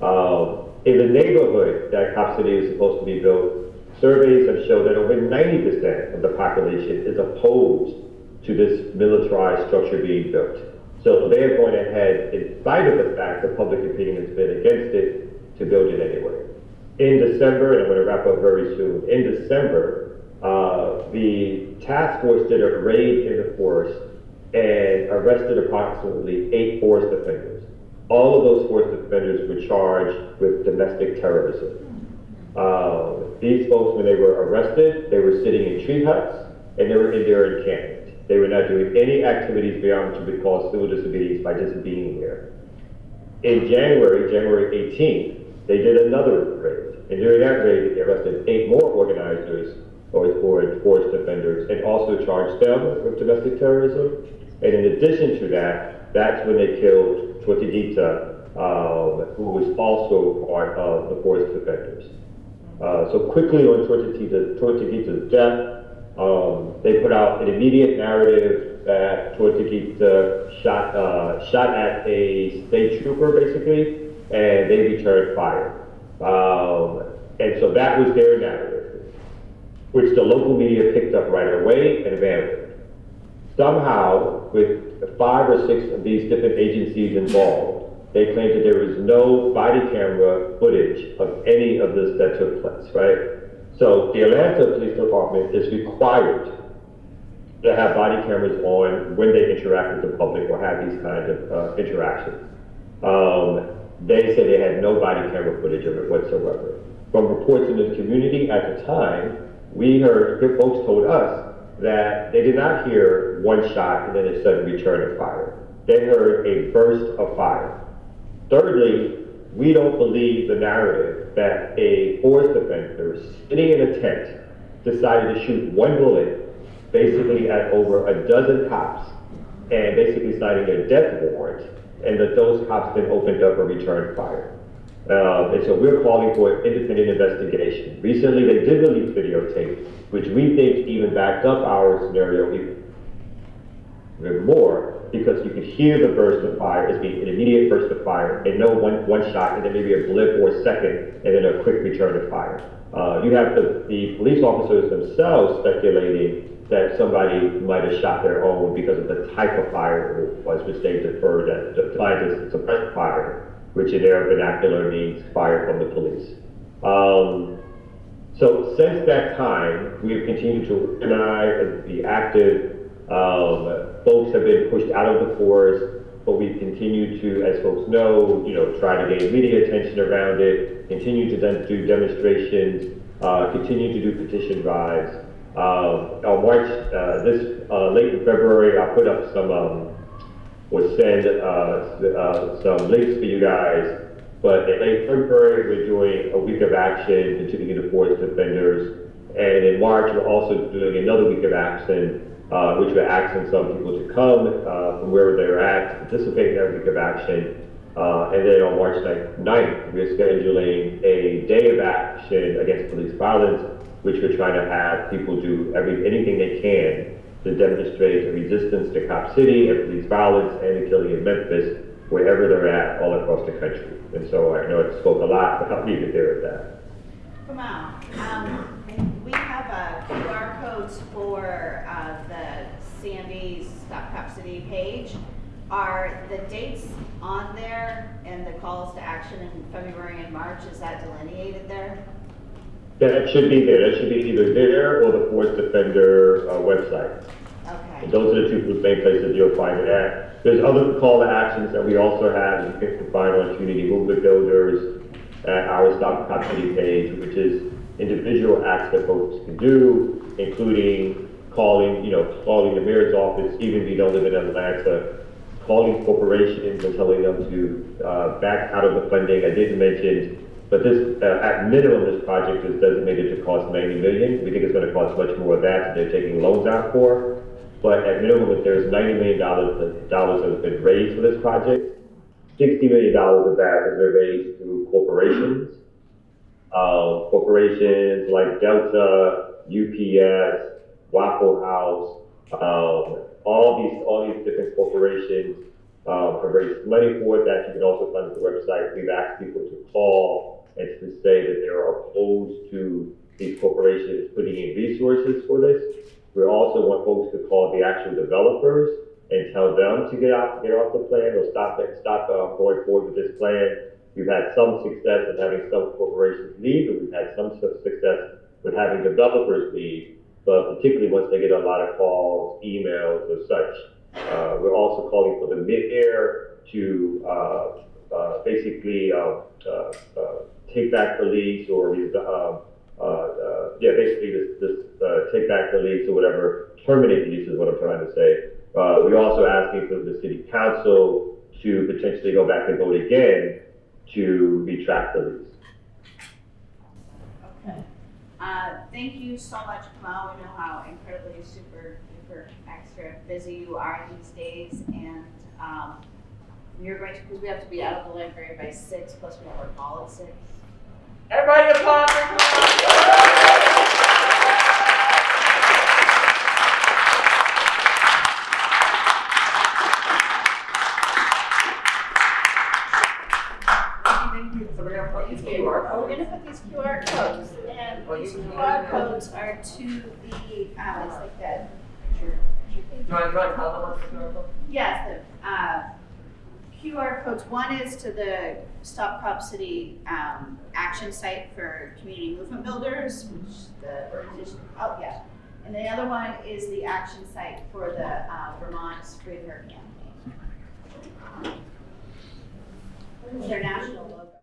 [SPEAKER 31] Um, in the neighborhood that Cop City is supposed to be built, surveys have shown that over 90% of the population is opposed to this militarized structure being built. So they're going ahead, in spite of the fact that public opinion has been against it, to build it anyway. In December, and I'm going to wrap up very soon, in December, uh, the task force did a raid in the forest and arrested approximately eight forest offenders. All of those forest offenders were charged with domestic terrorism. Uh, these folks, when they were arrested, they were sitting in tree huts and they were in their encampment. They were not doing any activities beyond what you would call civil disobedience by just being there. In January, January 18th, they did another raid. And during that raid, they arrested eight more organizers or, or forest offenders and also charged them with domestic terrorism. And in addition to that, that's when they killed Tortuguita, um, who was also part of the forest defenders. Uh, so quickly on Tortuguita, Tortuguita's death, um, they put out an immediate narrative that Tortuguita shot, uh, shot at a state trooper, basically, and they returned fire. Um, and so that was their narrative, which the local media picked up right away and abandoned. Somehow, with five or six of these different agencies involved, they claimed that there was no body camera footage of any of this that took place, right? So the Atlanta Police Department is required to have body cameras on when they interact with the public or have these kinds of uh, interactions. Um, they say they had no body camera footage of it whatsoever. From reports in the community at the time, we heard, folks told us that they did not hear one shot and then a sudden return of fire. They heard a burst of fire. Thirdly, we don't believe the narrative that a forest offender sitting in a tent decided to shoot one bullet basically at over a dozen cops and basically signing a death warrant and that those cops then opened up a return fire. Uh, and so we're calling for an independent investigation. Recently, they did release videotape, which we think even backed up our scenario even more, because you could hear the burst of fire as being an immediate burst of fire, and no one, one shot, and then maybe a blip or a second, and then a quick return of fire. Uh, you have the, the police officers themselves speculating that somebody might have shot their own because of the type of fire it was, which they deferred that applied as suppressed fire, which in their vernacular means fire from the police. Um, so since that time, we have continued to organize and be active. Um, folks have been pushed out of the forest, but we've continued to, as folks know, you know, try to gain media attention around it, continue to then do demonstrations, uh, continue to do petition drives. Uh, on March, uh, this uh, late in February, I put up some um, or send uh, uh, some links for you guys. But in late February, we're doing a week of action, continuing the forest defenders. And in March, we're also doing another week of action, uh, which we're asking some people to come uh, from wherever they're at, to participate in that week of action. Uh, and then on March 9th, we're scheduling a day of action against police violence, which we're trying to have people do every, anything they can to demonstrate a resistance to Cop City police violence and the killing in Memphis, wherever they're at, all across the country. And so I know it spoke a lot, but I'll leave it there at that.
[SPEAKER 1] Kamau, um, we have uh, QR codes for uh, the Sandy's Stop Cop City page. Are the dates on there and the calls to action in February and March, is that delineated there?
[SPEAKER 31] That should be there, that should be either there or the Forest Defender uh, website.
[SPEAKER 1] Okay.
[SPEAKER 31] And Those are the two main places you'll find it at. There's other call to actions that we also have, you can find on Community Movement Builders, at our Stop City page, which is individual acts that folks can do, including calling, you know, calling the mayor's office, even if you don't live in Atlanta, calling corporations and telling them to uh, back out of the funding. I didn't mention, but this, uh, at minimum, this project is designated to cost 90 million. We think it's going to cost much more of that they're taking loans out for. But at minimum, if there's 90 million dollars dollars that has been raised for this project, 60 million dollars of that has been raised through corporations. Uh, corporations like Delta, UPS, Waffle House, um, all these all these different corporations um, have raised money for that. You can also find the website. We've asked people to call and to say that they are opposed to these corporations putting in resources for this. We also want folks to call the actual developers and tell them to get out, get off the plan or stop stop uh, going forward with this plan. We've had some success in having some corporations leave, and we've had some success with having developers leave. But particularly once they get a lot of calls, emails, or such, uh, we're also calling for the mid-air to uh, uh, basically uh, uh, take back the lease or uh, uh, uh, yeah, basically this, this uh, take back the lease or whatever, terminate the lease is what I'm trying to say. Uh, we're also asking for the city council to potentially go back and vote again to retract the lease.
[SPEAKER 1] Okay. Thank you so much, Kamau. We know how incredibly super, super extra busy you are these days, and, um, you're going to, because we have to be out of the library by six, plus we have our call at six.
[SPEAKER 25] Everybody applaud for Kamau. So we're gonna put these QR
[SPEAKER 1] We're
[SPEAKER 25] codes.
[SPEAKER 1] gonna put these QR codes, and these QR codes are to the, it's like that.
[SPEAKER 25] Do you want, do you want to tell them the QR code?
[SPEAKER 1] Yes, the, uh, QR codes, one is to the Stop Cop City, um, action site for community movement builders, which the organization, oh, yeah. And the other one is the action site for the, uh, Vermont Free Her campaign. They're national